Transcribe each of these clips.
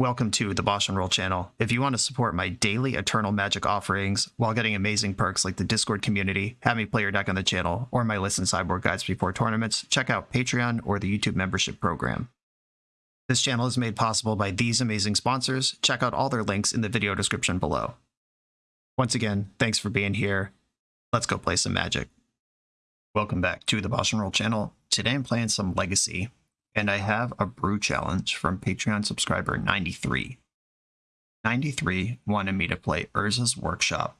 Welcome to the Bosch and Roll channel. If you want to support my daily Eternal Magic offerings while getting amazing perks like the Discord community, have me play your deck on the channel, or my list and sideboard guides before tournaments, check out Patreon or the YouTube membership program. This channel is made possible by these amazing sponsors. Check out all their links in the video description below. Once again, thanks for being here. Let's go play some Magic. Welcome back to the Bosch and Roll channel. Today I'm playing some Legacy and I have a brew challenge from Patreon subscriber 93. 93 wanted me to play Urza's Workshop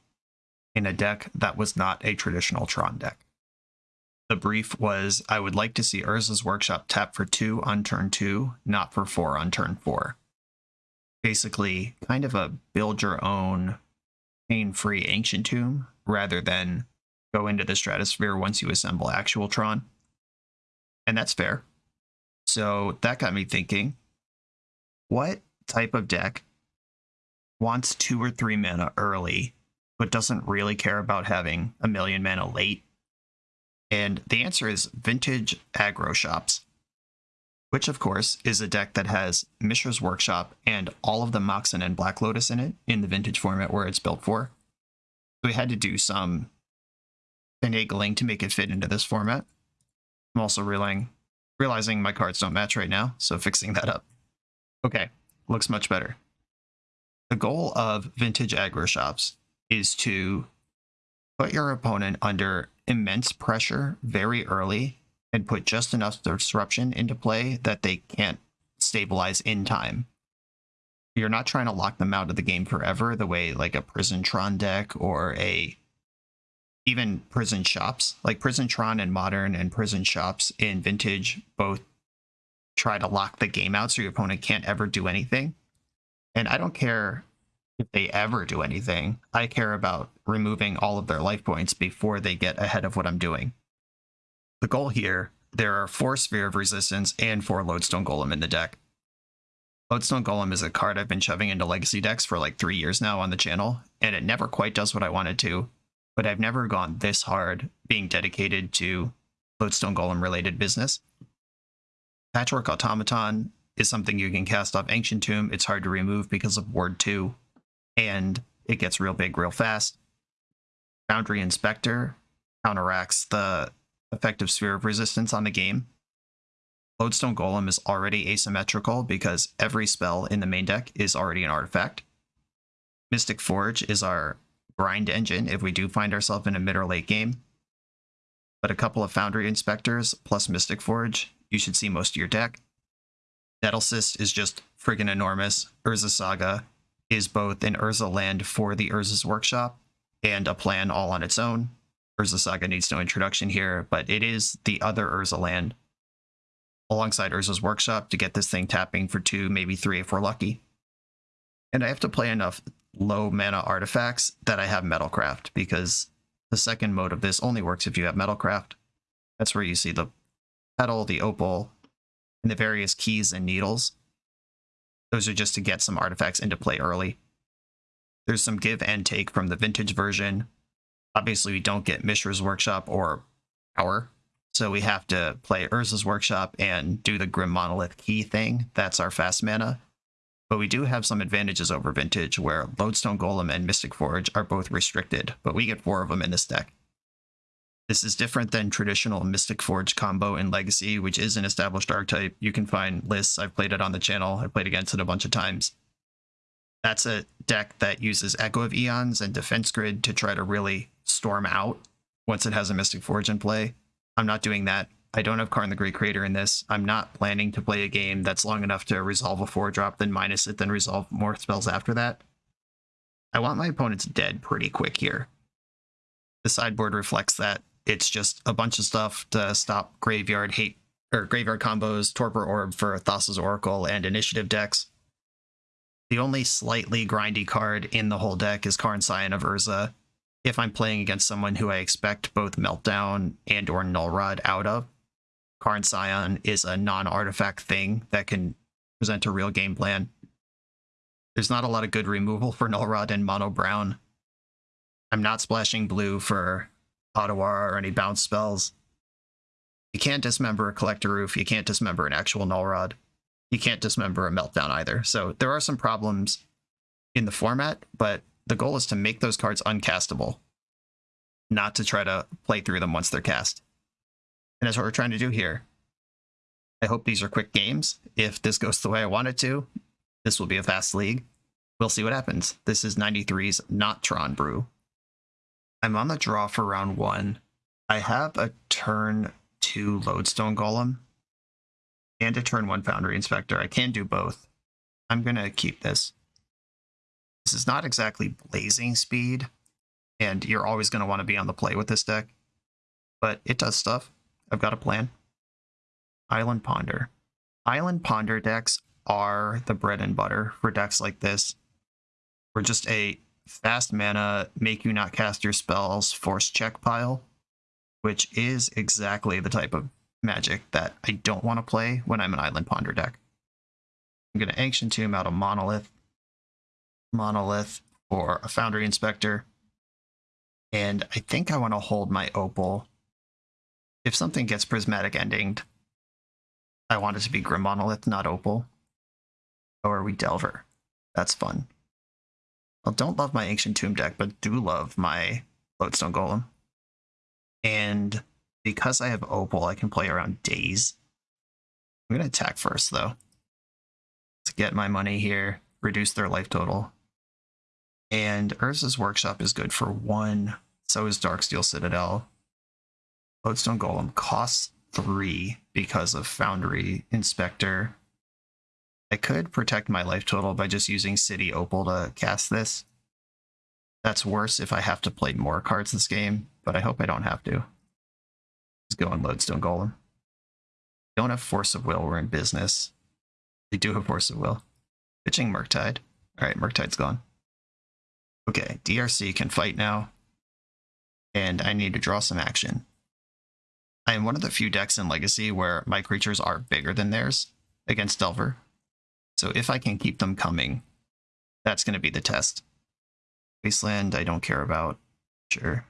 in a deck that was not a traditional Tron deck. The brief was I would like to see Urza's Workshop tap for 2 on turn 2, not for 4 on turn 4. Basically, kind of a build your own pain free Ancient Tomb rather than go into the Stratosphere once you assemble actual Tron. And that's fair. So that got me thinking what type of deck wants two or three mana early, but doesn't really care about having a million mana late? And the answer is Vintage Aggro Shops, which of course is a deck that has Mishra's Workshop and all of the Moxen and Black Lotus in it in the Vintage format where it's built for. So we had to do some finagling to make it fit into this format. I'm also realizing realizing my cards don't match right now, so fixing that up. Okay, looks much better. The goal of vintage aggro shops is to put your opponent under immense pressure very early and put just enough disruption into play that they can't stabilize in time. You're not trying to lock them out of the game forever the way like a Prison Tron deck or a even prison shops like prison tron and modern and prison shops in vintage both try to lock the game out so your opponent can't ever do anything. And i don't care if they ever do anything. I care about removing all of their life points before they get ahead of what i'm doing. The goal here there are four sphere of resistance and four lodestone golem in the deck. Lodestone golem is a card i've been shoving into legacy decks for like three years now on the channel and it never quite does what i wanted to but I've never gone this hard being dedicated to Lodestone Golem related business. Patchwork Automaton is something you can cast off Ancient Tomb. It's hard to remove because of Ward 2, and it gets real big real fast. Foundry Inspector counteracts the effective sphere of resistance on the game. Lodestone Golem is already asymmetrical because every spell in the main deck is already an artifact. Mystic Forge is our grind engine if we do find ourselves in a mid or late game. But a couple of Foundry Inspectors plus Mystic Forge, you should see most of your deck. Nettlecyst is just friggin' enormous. Urza Saga is both an Urza land for the Urza's Workshop and a plan all on its own. Urza Saga needs no introduction here, but it is the other Urza land alongside Urza's Workshop to get this thing tapping for two, maybe three if we're lucky. And I have to play enough low mana artifacts that I have Metalcraft because the second mode of this only works if you have Metalcraft. That's where you see the petal, the opal, and the various keys and needles. Those are just to get some artifacts into play early. There's some give and take from the vintage version. Obviously, we don't get Mishra's Workshop or Power, so we have to play Urza's Workshop and do the Grim Monolith key thing. That's our fast mana. But we do have some advantages over Vintage, where Lodestone Golem and Mystic Forge are both restricted, but we get four of them in this deck. This is different than traditional Mystic Forge combo in Legacy, which is an established archetype. You can find lists. I've played it on the channel. I've played against it a bunch of times. That's a deck that uses Echo of Eons and Defense Grid to try to really storm out once it has a Mystic Forge in play. I'm not doing that. I don't have Karn the Great Creator in this. I'm not planning to play a game that's long enough to resolve a 4-drop, then minus it, then resolve more spells after that. I want my opponents dead pretty quick here. The sideboard reflects that. It's just a bunch of stuff to stop graveyard hate or graveyard combos, Torpor Orb for Thassa's Oracle, and initiative decks. The only slightly grindy card in the whole deck is Karn Scion of Urza. If I'm playing against someone who I expect both Meltdown and or Null Rod out of, Karn Scion is a non-artifact thing that can present a real game plan. There's not a lot of good removal for Null Rod and Mono Brown. I'm not splashing blue for Otawara or any bounce spells. You can't dismember a Collector Ouphe. you can't dismember an actual Null Rod. you can't dismember a meltdown either. So there are some problems in the format, but the goal is to make those cards uncastable, not to try to play through them once they're cast. And that's what we're trying to do here. I hope these are quick games. If this goes the way I want it to, this will be a fast league. We'll see what happens. This is 93's not Tron Brew. I'm on the draw for round one. I have a turn two Lodestone Golem and a turn one Foundry Inspector. I can do both. I'm going to keep this. This is not exactly blazing speed, and you're always going to want to be on the play with this deck, but it does stuff. I've got a plan. Island Ponder. Island Ponder decks are the bread and butter for decks like this. We're just a fast mana, make you not cast your spells, force check pile, which is exactly the type of magic that I don't want to play when I'm an Island Ponder deck. I'm going to Ancient Tomb out a Monolith, Monolith or a Foundry Inspector, and I think I want to hold my Opal. If something gets Prismatic Endinged, I want it to be Grim Monolith, not Opal. Or are we Delver? That's fun. I don't love my Ancient Tomb deck, but do love my Lodestone Golem. And because I have Opal, I can play around Daze. I'm going to attack first, though. To get my money here, reduce their life total. And Urza's Workshop is good for one. So is Darksteel Citadel. Lodestone Golem costs three because of Foundry Inspector. I could protect my life total by just using City Opal to cast this. That's worse if I have to play more cards this game, but I hope I don't have to. Let's go on Lodestone Golem. Don't have Force of Will, we're in business. We do have Force of Will. Pitching Murktide. Alright, Murktide's gone. Okay, DRC can fight now. And I need to draw some action. I am one of the few decks in Legacy where my creatures are bigger than theirs against Delver. So if I can keep them coming, that's going to be the test. Wasteland, I don't care about. Sure.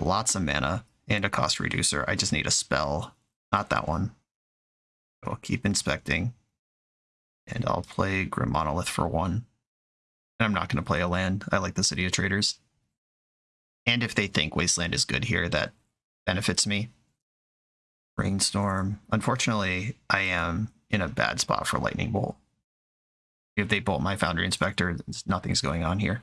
Lots of mana and a cost reducer. I just need a spell, not that one. I'll keep inspecting. And I'll play Grim Monolith for one. And I'm not going to play a land. I like the City of Traders. And if they think Wasteland is good here, that benefits me. Brainstorm. Unfortunately, I am in a bad spot for Lightning Bolt. If they bolt my Foundry Inspector, nothing's going on here.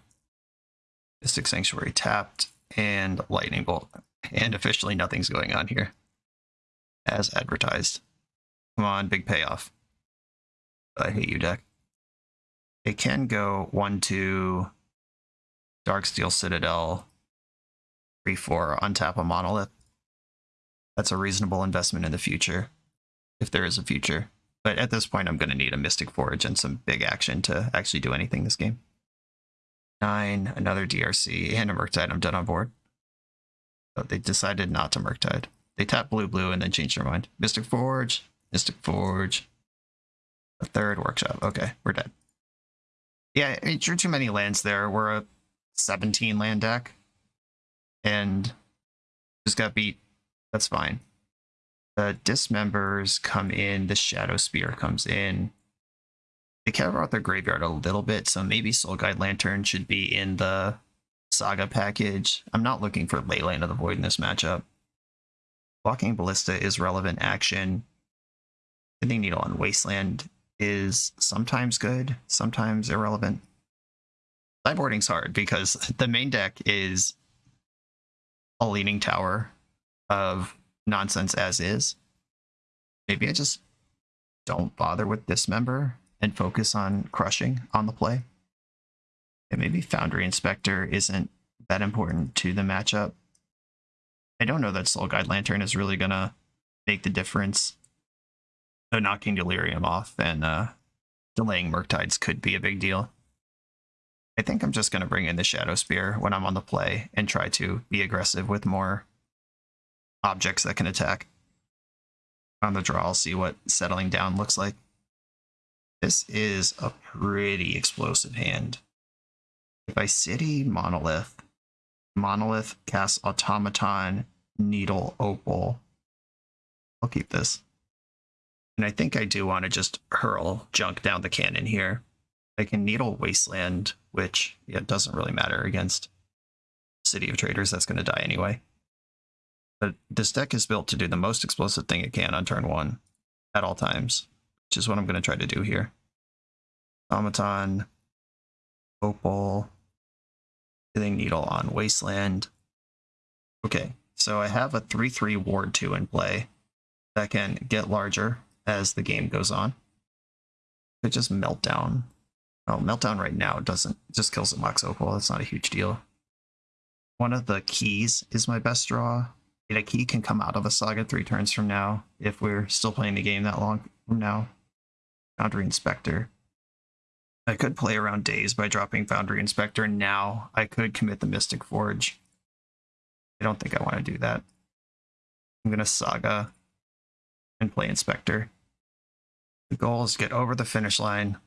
Mystic Sanctuary tapped, and Lightning Bolt. And officially nothing's going on here. As advertised. Come on, big payoff. I hate you, deck. It can go 1-2 Darksteel Citadel, 3-4, untap a Monolith. That's a reasonable investment in the future, if there is a future. But at this point, I'm going to need a Mystic Forge and some big action to actually do anything this game. Nine, another DRC, and a Murktide. I'm done on board. But they decided not to Murktide. They tapped blue, blue, and then changed their mind. Mystic Forge, Mystic Forge. A third workshop. Okay, we're dead. Yeah, I drew too many lands there. We're a 17 land deck. And just got beat. That's fine. The dismembers come in, the Shadow Spear comes in. They care about their graveyard a little bit, so maybe Soul Guide Lantern should be in the Saga package. I'm not looking for Leyline of the Void in this matchup. Walking Ballista is relevant action. Sending Needle on Wasteland is sometimes good, sometimes irrelevant. Sideboarding's hard because the main deck is a leaning tower of nonsense as is. Maybe I just don't bother with Dismember and focus on crushing on the play. And maybe Foundry Inspector isn't that important to the matchup. I don't know that Soul Guide Lantern is really going to make the difference. So knocking Delirium off and uh, delaying Murktides could be a big deal. I think I'm just going to bring in the Shadow Spear when I'm on the play and try to be aggressive with more objects that can attack. On the draw, I'll see what settling down looks like. This is a pretty explosive hand. If I city Monolith, Monolith casts Automaton, Needle, Opal. I'll keep this. And I think I do want to just hurl junk down the cannon here. I can Needle Wasteland, which yeah, doesn't really matter against City of Traders. That's going to die anyway. But this deck is built to do the most explosive thing it can on turn one at all times, which is what I'm going to try to do here. Automaton, Opal, Pithing Needle on Wasteland. Okay, so I have a 3-3 Ward 2 in play that can get larger as the game goes on. It just Meltdown. Oh, Meltdown right now doesn't, just kills the Mox Opal. That's not a huge deal. One of the keys is my best draw. A key can come out of a saga three turns from now if we're still playing the game that long from now. Foundry Inspector. I could play around Daze by dropping Foundry Inspector now. I could commit the Mystic Forge. I don't think I want to do that. I'm going to Saga and play Inspector. The goal is to get over the finish line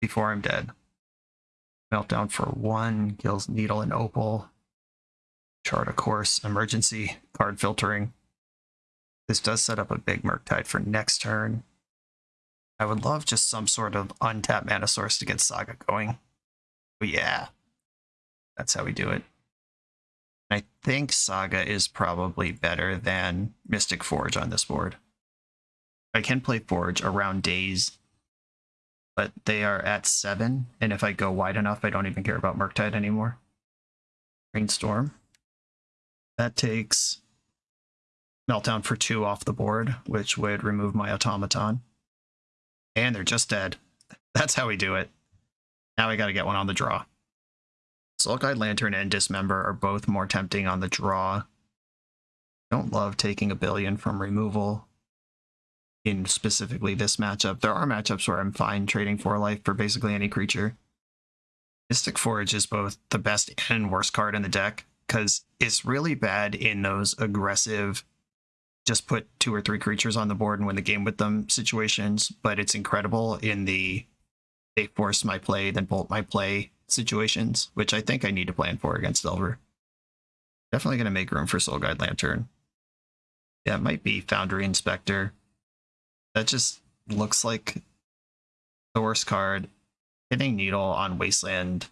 before I'm dead. Meltdown for one, kills Needle and Opal. Chart a course, emergency, card filtering. This does set up a big Murktide for next turn. I would love just some sort of untapped mana source to get Saga going. But yeah, that's how we do it. I think Saga is probably better than Mystic Forge on this board. I can play Forge around Daze, but they are at 7, and if I go wide enough, I don't even care about Murktide anymore. Brainstorm. That takes Meltdown for 2 off the board, which would remove my Automaton. And they're just dead. That's how we do it. Now I gotta get one on the draw. Soul Guide Lantern and Dismember are both more tempting on the draw. Don't love taking a billion from removal in specifically this matchup. There are matchups where I'm fine trading for life for basically any creature. Mystic Forge is both the best and worst card in the deck because it's really bad in those aggressive just put two or three creatures on the board and win the game with them situations, but it's incredible in the they force my play, then bolt my play situations, which I think I need to plan for against Delver. Definitely going to make room for Soul Guide Lantern. Yeah, it might be Foundry Inspector. That just looks like the worst card. Pithing Needle on Wasteland,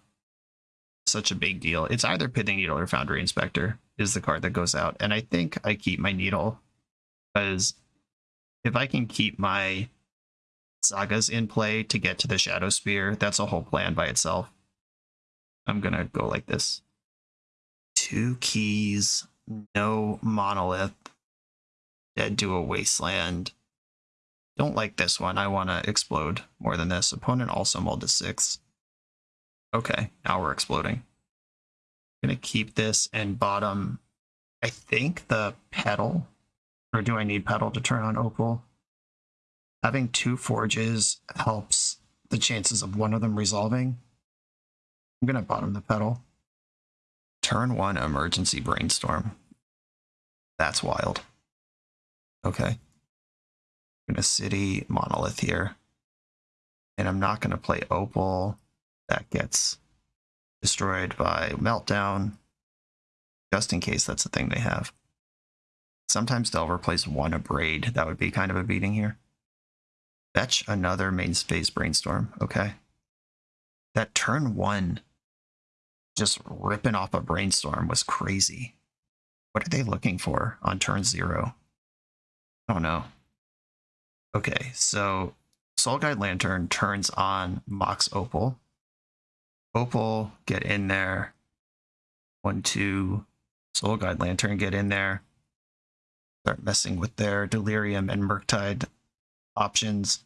such a big deal. It's either Pithing Needle or Foundry Inspector is the card that goes out. And I think I keep my Needle because if I can keep my sagas in play to get to the Shadow Spear, that's a whole plan by itself. I'm gonna go like this. Two keys, no monolith, dead to a wasteland. Don't like this one. I want to explode more than this. Opponent also mulled to six. Okay, now we're exploding. I'm gonna keep this and bottom, I think the petal, or do I need petal to turn on Opal? Having two forges helps the chances of one of them resolving. I'm to bottom the petal. Turn one Emergency Brainstorm. That's wild. Okay. I'm to City Monolith here. And I'm not to play Opal. That gets destroyed by Meltdown. Just in case that's the thing they have. Sometimes Delver plays one Abrade. That would be kind of a beating here. Fetch another main space brainstorm. Okay. That turn one, just ripping off a brainstorm was crazy. What are they looking for on turn zero? I don't know. Okay, so Soul Guide Lantern turns on Mox Opal. Opal, get in there. One, two. Soul Guide Lantern, get in there start messing with their Delirium and Murktide options.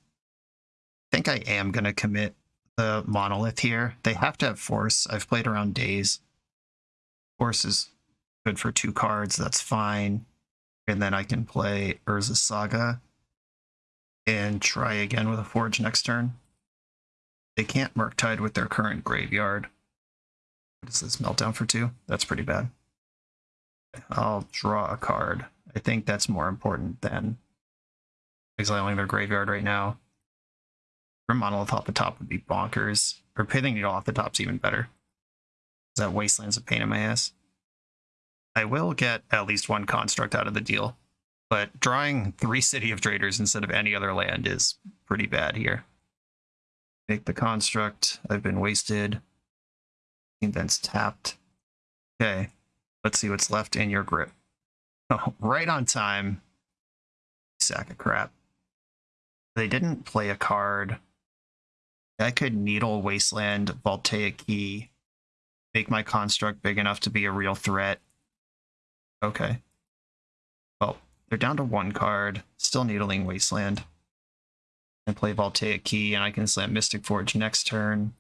I think I am going to commit the Monolith here. They have to have Force. I've played around Daze. Force is good for two cards. That's fine. And then I can play Urza Saga and try again with a Forge next turn. They can't Murktide with their current graveyard. What is this? Meltdown for two? That's pretty bad. I'll draw a card. I think that's more important than exiling their graveyard right now. Grim Monolith off the top would be bonkers. Or Pithing Needle off the top's even better. Is that Wasteland's a pain in my ass. I will get at least one construct out of the deal. But drawing three City of Traders instead of any other land is pretty bad here. Make the construct. I've been wasted. Events tapped. Okay, let's see what's left in your grip. Oh, right on time. Sack of crap. They didn't play a card. I could Needle Wasteland, Voltaic Key, make my construct big enough to be a real threat. Okay. Well, they're down to one card. Still Needling Wasteland. And play Voltaic Key, and I can slam Mystic Forge next turn.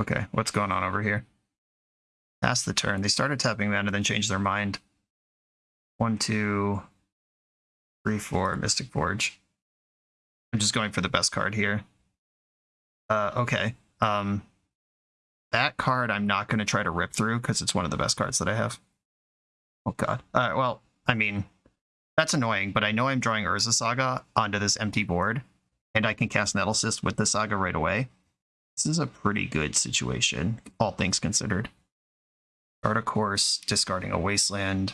Okay, what's going on over here? Pass the turn. They started tapping mana, then changed their mind. One, two, three, four, Mystic Forge. I'm just going for the best card here. Uh, okay. Um, that card I'm not going to try to rip through because it's one of the best cards that I have. Oh god. Uh, well, I mean, that's annoying, but I know I'm drawing Urza Saga onto this empty board, and I can cast Nettle Cyst with the Saga right away. This is a pretty good situation, all things considered. Chart a course, discarding a Wasteland.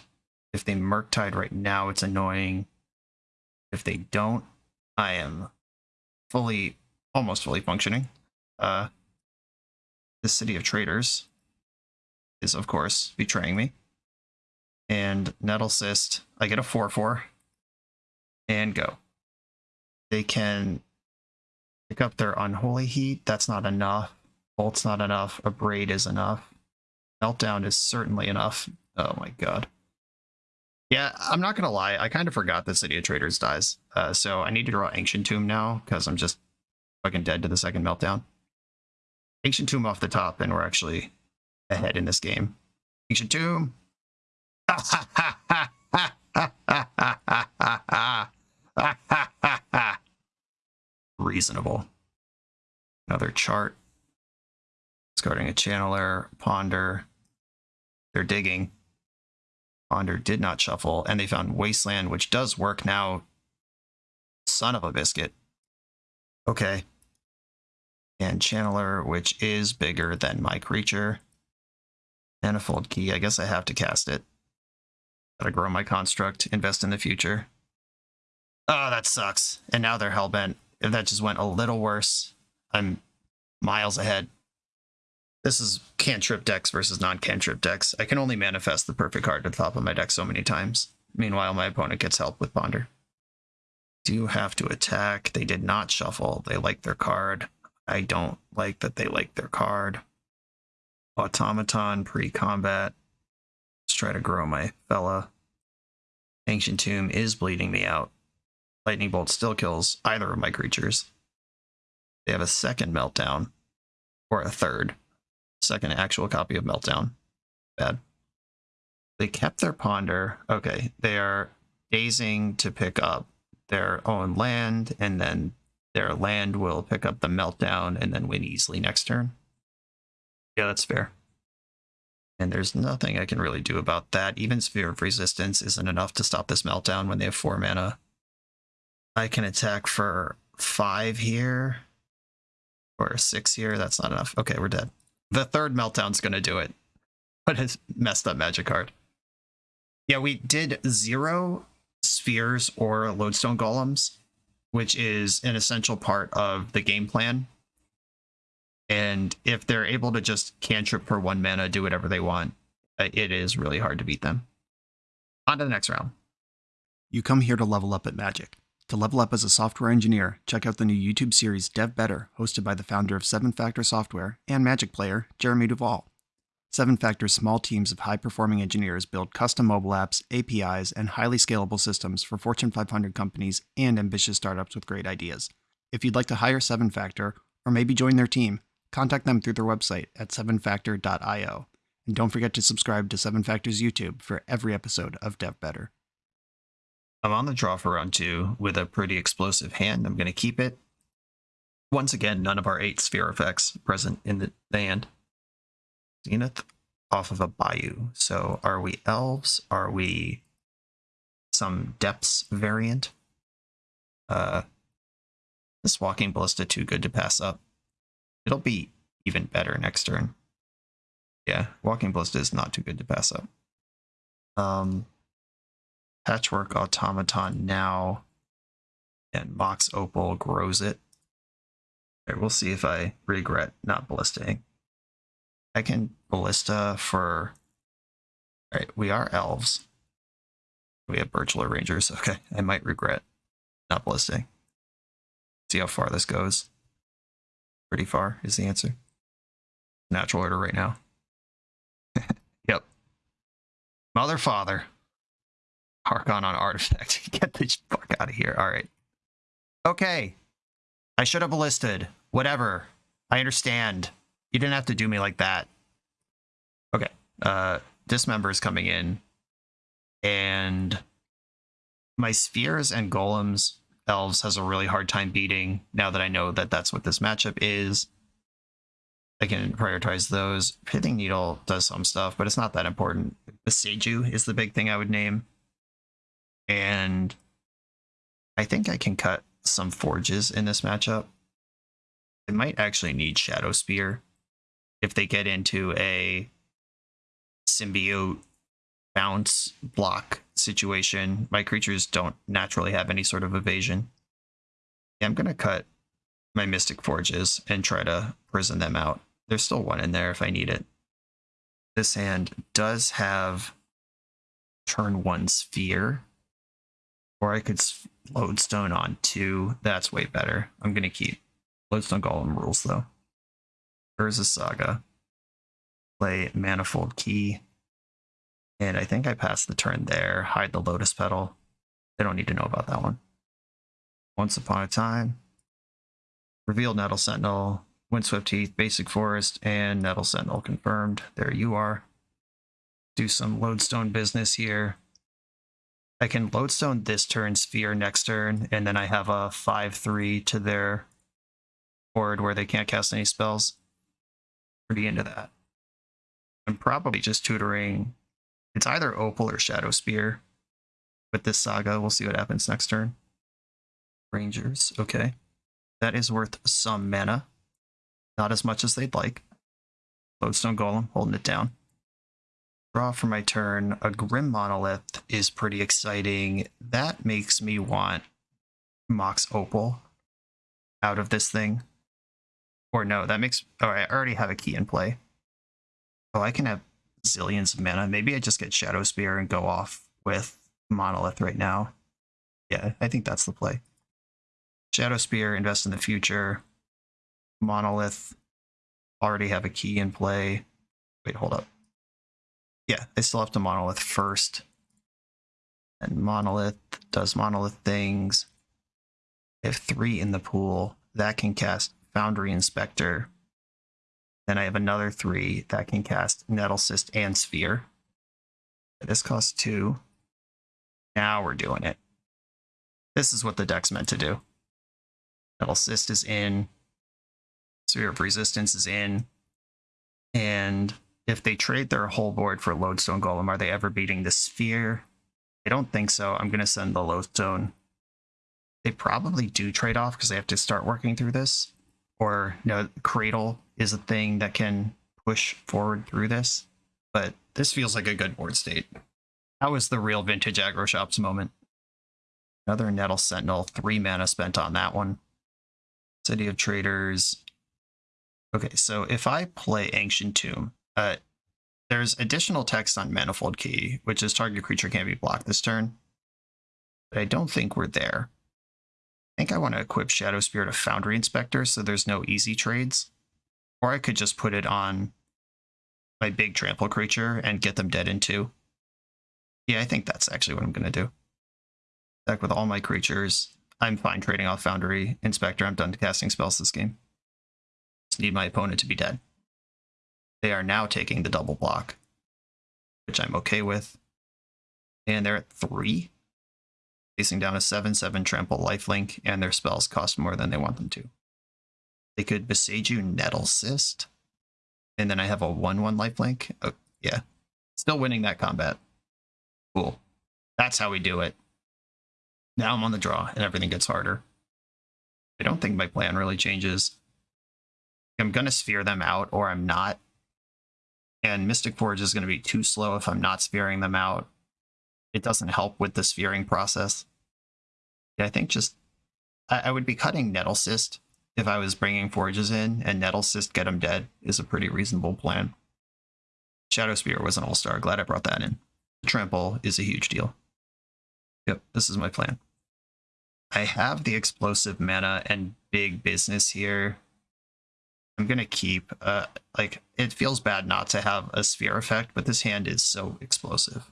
If they Murktide right now, it's annoying. If they don't, I am fully, almost fully functioning. Uh, the City of Traders is, of course, betraying me. And Nettle Cyst, I get a 4-4 and go. They can pick up their Unholy Heat. That's not enough. Bolt's not enough. Abrade is enough. Meltdown is certainly enough. Oh my god. Yeah, I'm not gonna lie. I kind of forgot that City of Traders dies. Uh, so I need to draw Ancient Tomb now because I'm just fucking dead to the second meltdown. Ancient Tomb off the top, and we're actually ahead in this game. Ancient Tomb. Reasonable. Another chart. Discarding a channeler, ponder. They're digging. Ponder did not shuffle, and they found Wasteland, which does work now. Son of a biscuit. Okay. And Channeler, which is bigger than my creature. Manifold Key, I guess I have to cast it. Gotta grow my construct, invest in the future. Oh, that sucks. And now they're hellbent. If that just went a little worse, I'm miles ahead. This is cantrip decks versus non-cantrip decks. I can only manifest the perfect card at the top of my deck so many times. Meanwhile, my opponent gets help with Ponder. Do you have to attack. They did not shuffle. They like their card. I don't like that they like their card. Automaton pre-combat. Let's try to grow my fella. Ancient Tomb is bleeding me out. Lightning Bolt still kills either of my creatures. They have a second meltdown. Or a third second actual copy of Meltdown. Bad. They kept their ponder. Okay, they are gazing to pick up their own land, and then their land will pick up the meltdown and then win easily next turn. Yeah, that's fair. And there's nothing I can really do about that. Even Sphere of Resistance isn't enough to stop this meltdown when they have four mana. I can attack for five here. Or six here. That's not enough. Okay, we're dead. The third meltdown's going to do it. But it's messed up magic card. Yeah, we did zero spheres or lodestone golems, which is an essential part of the game plan. And if they're able to just cantrip for one mana, do whatever they want, uh, it is really hard to beat them. On to the next round. You come here to level up at Magic. To level up as a software engineer, check out the new YouTube series Dev Better, hosted by the founder of 7 Factor Software and Magic player, Jeremy Duvall. 7 Factor's small teams of high performing engineers build custom mobile apps, APIs, and highly scalable systems for Fortune 500 companies and ambitious startups with great ideas. If you'd like to hire 7 Factor, or maybe join their team, contact them through their website at 7factor.io. And don't forget to subscribe to 7 Factor's YouTube for every episode of Dev Better. I'm on the draw for round two with a pretty explosive hand. I'm going to keep it. Once again, none of our eight sphere effects present in the, hand. Zenith off of a bayou. So are we elves? Are we some depths variant? Uh, this walking ballista too good to pass up. It'll be even better next turn. Yeah, walking ballista is not too good to pass up. Um, Patchwork Automaton now. And Mox Opal grows it. Okay, we'll see if I regret not ballistaing. I can ballista for. Alright, we are elves. We have Birchlore Rangers. Okay, I might regret not ballisting. See how far this goes. Pretty far is the answer. Natural order right now. yep. Mother, father. Harkon on artifact. Get this fuck out of here. All right. Okay. I should have ballisted. Whatever. I understand. You didn't have to do me like that. Okay. Uh, Dismember is coming in. And my spheres and golems, elves has a really hard time beating now that I know that that's what this matchup is. I can prioritize those. Pithing Needle does some stuff, but it's not that important. Boseiju is the big thing I would name. And I think I can cut some forges in this matchup. I might actually need Shadow Spear if they get into a symbiote bounce block situation. My creatures don't naturally have any sort of evasion. I'm going to cut my Mystic Forges and try to prison them out. There's still one in there if I need it. This hand does have turn one sphere. Or I could lodestone on two. That's way better. I'm going to keep lodestone golem rules though. Urza Saga. Play Manifold Key. And I think I passed the turn there. Hide the Lotus Petal. They don't need to know about that one. Once Upon a Time. Revealed Nettle Sentinel. Windswept Heath, Basic Forest, and Nettle Sentinel confirmed. There you are. Do some lodestone business here. I can lodestone this turn, sphere next turn, and then I have a 5-3 to their board where they can't cast any spells. Pretty into that. I'm probably just tutoring. It's either Opal or Shadow Spear with this saga. We'll see what happens next turn. Rangers, okay. That is worth some mana. Not as much as they'd like. Lodestone Golem holding it down. Draw for my turn. A Grim Monolith is pretty exciting. That makes me want Mox Opal out of this thing. Or no, that makes... Oh, I already have a key in play. Oh, I can have zillions of mana. Maybe I just get Shadow Spear and go off with Monolith right now. Yeah, I think that's the play. Shadow Spear, invest in the future. Monolith, already have a key in play. Wait, hold up. Yeah, I still have to Monolith first. And Monolith does Monolith things. I have three in the pool. That can cast Foundry Inspector. Then I have another three that can cast Nettle Cyst and Sphere. This costs two. Now we're doing it. This is what the deck's meant to do. Nettle Cyst is in. Sphere of Resistance is in. And if they trade their whole board for Lodestone Golem, are they ever beating the Sphere? I don't think so. I'm going to send the Lodestone. They probably do trade off because they have to start working through this. Or, you know, Cradle is a thing that can push forward through this. But this feels like a good board state. That was the real vintage aggro shops moment. Another Nettle Sentinel, three mana spent on that one. City of Traders. Okay, so if I play Ancient Tomb, uh, there's additional text on Manifold Key, which is target creature can't be blocked this turn. But I don't think we're there. I think I want to equip Shadow Spear of Foundry Inspector so there's no easy trades. Or I could just put it on my big trample creature and get them dead in two. Yeah, I think that's actually what I'm going to do. Deck with all my creatures. I'm fine trading off Foundry Inspector. I'm done casting spells this game. Just need my opponent to be dead. They are now taking the double block, which I'm okay with. And they're at three. Facing down a 7-7 trample lifelink, and their spells cost more than they want them to. They could Boseiju Nettle Cyst. And then I have a 1-1 lifelink. Oh, yeah. Still winning that combat. Cool. That's how we do it. Now I'm on the draw, and everything gets harder. I don't think my plan really changes. I'm going to sphere them out, or I'm not. And Mystic Forge is going to be too slow if I'm not spearing them out. it doesn't help with the sphering process. I think just I, I would be cutting Nettle Cyst if I was bringing Forges in, and Nettle Cyst get them dead is a pretty reasonable plan. Shadow Spear was an all-star. Glad I brought that in. Trample is a huge deal. Yep, this is my plan. I have the explosive mana and big business here. I'm gonna keep, uh, like, it feels bad not to have a sphere effect, but this hand is so explosive.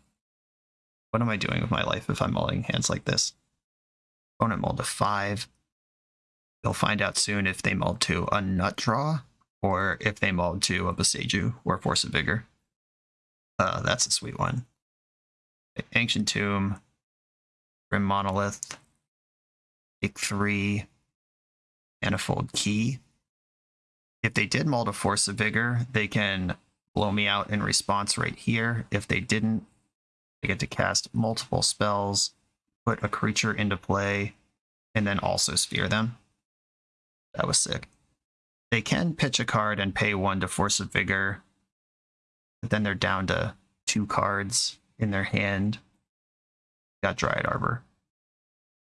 What am I doing with my life if I'm mulling hands like this? Opponent mulled to five. You'll find out soon if they mulled to a nut draw or if they mulled to a Boseiju or Force of Vigor. Uh, that's a sweet one. Ancient Tomb, Grim Monolith, Take three, Manifold Key. If they did mull to Force of Vigor, they can blow me out in response right here. If they didn't, they get to cast multiple spells, put a creature into play, and then also sphere them. That was sick. They can pitch a card and pay one to Force of Vigor, but then they're down to two cards in their hand. Got Dryad Arbor.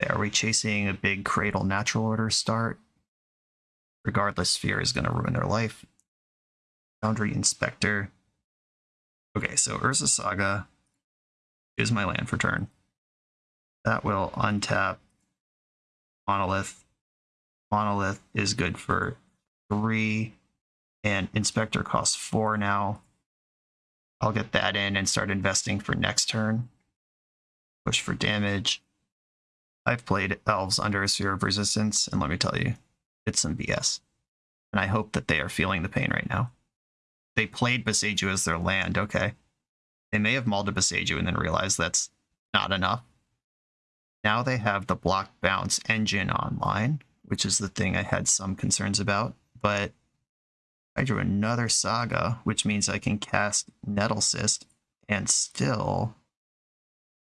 Are we chasing a big Cradle Natural Order start? Regardless, Sphere is going to ruin their life. Foundry Inspector. Okay, so Urza Saga is my land for turn. That will untap Monolith. Monolith is good for three, and Inspector costs four now. I'll get that in and start investing for next turn. Push for damage. I've played Elves under a Sphere of Resistance, and let me tell you, it's some BS. And I hope that they are feeling the pain right now. They played Boseiju as their land, okay. They may have mauled a and then realized that's not enough. Now they have the block bounce engine online, which is the thing I had some concerns about, but I drew another Saga, which means I can cast Nettle Cyst and still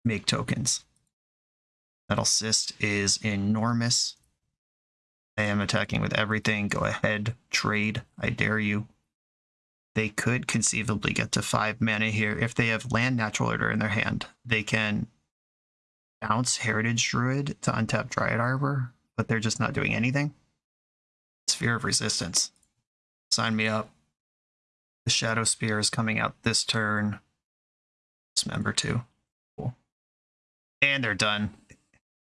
make tokens. Nettle Cyst is enormous. I am attacking with everything. Go ahead, trade. I dare you. They could conceivably get to five mana here. If they have land natural order in their hand, they can bounce Heritage Druid to untap Dryad Arbor, but they're just not doing anything. Sphere of Resistance. Sign me up. The Shadow Spear is coming out this turn. Dismember too. Cool. And they're done.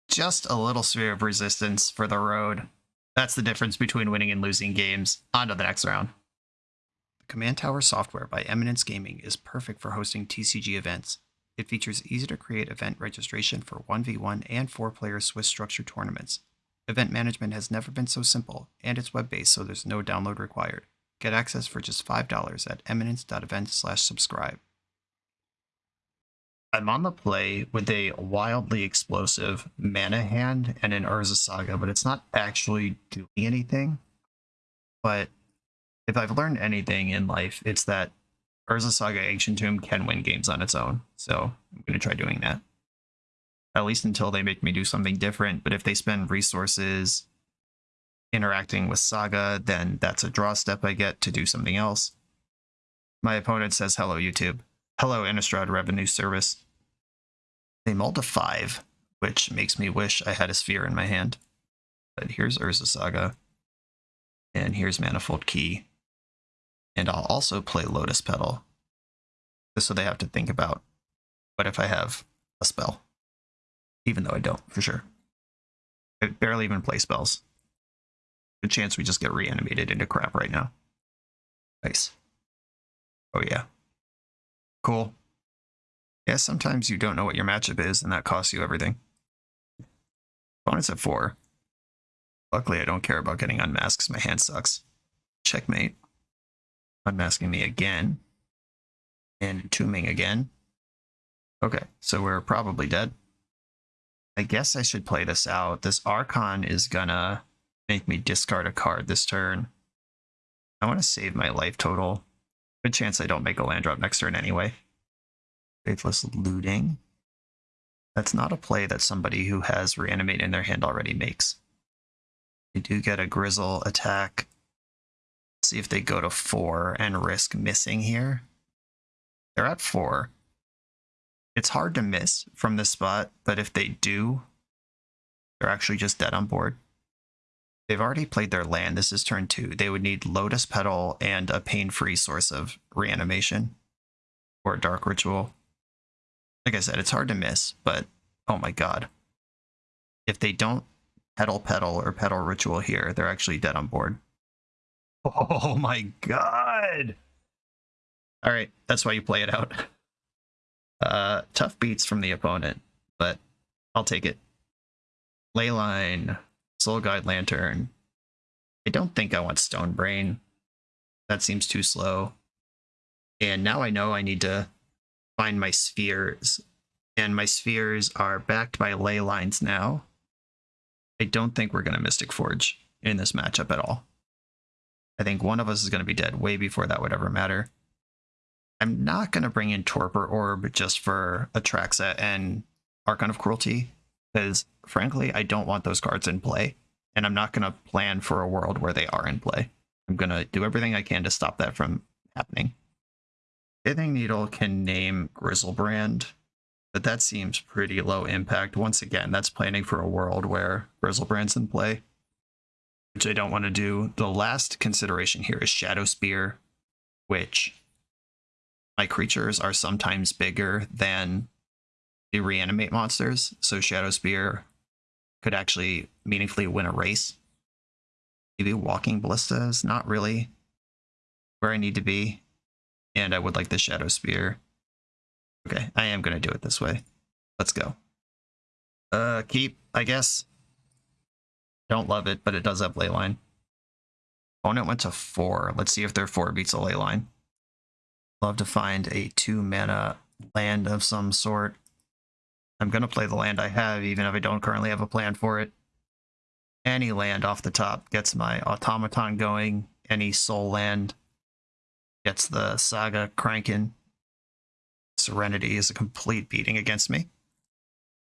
Just a little Sphere of Resistance for the road. That's the difference between winning and losing games. On to the next round. The Command Tower software by Eminence Gaming is perfect for hosting TCG events. It features easy to create event registration for 1v1 and 4 player Swiss structure tournaments. Event management has never been so simple, and it's web based, so there's no download required. Get access for just $5 at eminence.event/subscribe. I'm on the play with a wildly explosive mana hand and an Urza Saga, but it's not actually doing anything. But if I've learned anything in life, it's that Urza Saga Ancient Tomb can win games on its own. So I'm going to try doing that. At least until they make me do something different. But if they spend resources interacting with Saga, then that's a draw step I get to do something else. My opponent says, hello, YouTube. Hello, Innistrad Revenue Service. They mulled to five, which makes me wish I had a sphere in my hand. But here's Urza Saga. And here's Manifold Key. And I'll also play Lotus Petal. Just so they have to think about what if I have a spell. Even though I don't, for sure. I barely even play spells. Good chance we just get reanimated into crap right now. Nice. Oh yeah. Cool. Yeah, sometimes you don't know what your matchup is, and that costs you everything. Opponent's at four. Luckily, I don't care about getting unmasked my hand sucks. Checkmate. Unmasking me again. And entombing again. Okay, so we're probably dead. I guess I should play this out. This Archon is gonna make me discard a card this turn. I want to save my life total. Good chance I don't make a land drop next turn anyway. Faithless Looting. That's not a play that somebody who has Reanimate in their hand already makes. They do get a Grizzle attack. Let's see if they go to four and risk missing here. They're at four. It's hard to miss from this spot, but if they do, they're actually just dead on board. They've already played their land. This is turn two. They would need Lotus Petal and a pain-free source of reanimation or Dark Ritual. Like I said, it's hard to miss, but oh my god. If they don't Petal Petal or Petal Ritual here, they're actually dead on board. Oh my god! Alright, that's why you play it out. Uh, tough beats from the opponent, but I'll take it. Leyline, Soul Guide Lantern. I don't think I want Stone Brain. That seems too slow. And now I know I need to find my spheres. And my spheres are backed by Leylines now. I don't think we're going to Mystic Forge in this matchup at all. I think one of us is going to be dead way before that would ever matter. I'm not going to bring in Torpor Orb just for Atraxa and Archon of Cruelty, because frankly, I don't want those cards in play, and I'm not going to plan for a world where they are in play. I'm going to do everything I can to stop that from happening. Pithing Needle can name Griselbrand, but that seems pretty low impact. Once again, that's planning for a world where Griselbrand's in play, which I don't want to do. The last consideration here is Shadow Spear, which my creatures are sometimes bigger than the reanimate monsters, so Shadow Spear could actually meaningfully win a race. Maybe Walking Ballista is not really where I need to be, and I would like the Shadow Spear. Okay, I am going to do it this way. Let's go. Uh, keep, I guess. Don't love it, but it does have Leyline. Opponent went to four. Let's see if their four beats a Leyline. Love to find a two mana land of some sort. I'm going to play the land I have, even if I don't currently have a plan for it. Any land off the top gets my automaton going. Any sol land gets the saga cranking. Serenity is a complete beating against me.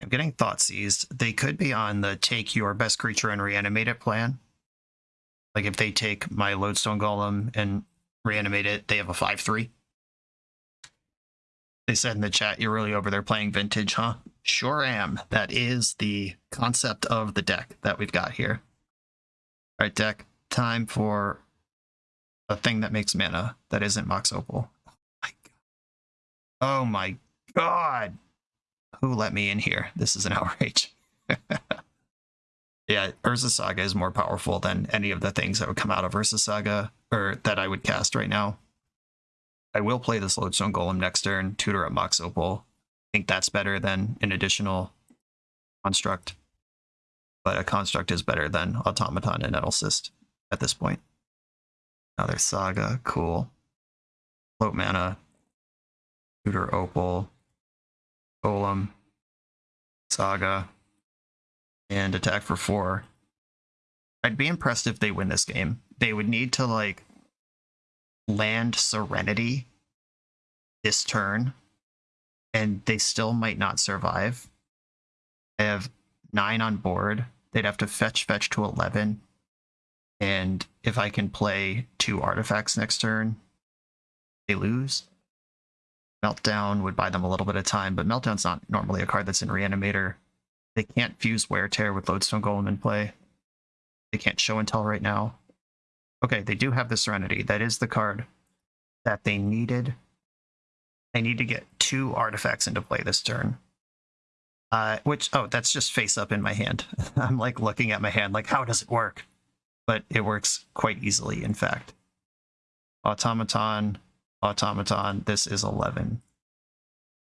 I'm getting Thoughtseized. They could be on the take your best creature and reanimate it plan. Like if they take my lodestone golem and reanimate it, they have a 5-3. They said in the chat, you're really over there playing vintage, huh? Sure am. That is the concept of the deck that we've got here. All right, deck. Time for a thing that makes mana that isn't Mox Opal. Oh my god. Who let me in here? This is an outrage. yeah, Urza Saga is more powerful than any of the things that would come out of Urza Saga, or that I would cast right now. I will play this Lodestone Golem next turn, tutor up Mox Opal. I think that's better than an additional construct. But a construct is better than Automaton and Nettlecyst at this point. Another Saga, cool. Float mana, tutor Opal, Golem, Saga, and attack for four. I'd be impressed if they win this game. They would need to like land Serenity this turn, and they still might not survive. I have nine on board. They'd have to fetch fetch to 11. And if I can play two artifacts next turn, they lose. Meltdown would buy them a little bit of time, but Meltdown's not normally a card that's in Reanimator. They can't fuse Wear Tear with Lodestone Golem in play. They can't show and tell right now. Okay, they do have the Serenity. That is the card that they needed. They need to get two artifacts into play this turn. Uh, which, oh, that's just face up in my hand. I'm like looking at my hand, like, how does it work? But it works quite easily, in fact. Automaton, Automaton, this is 11.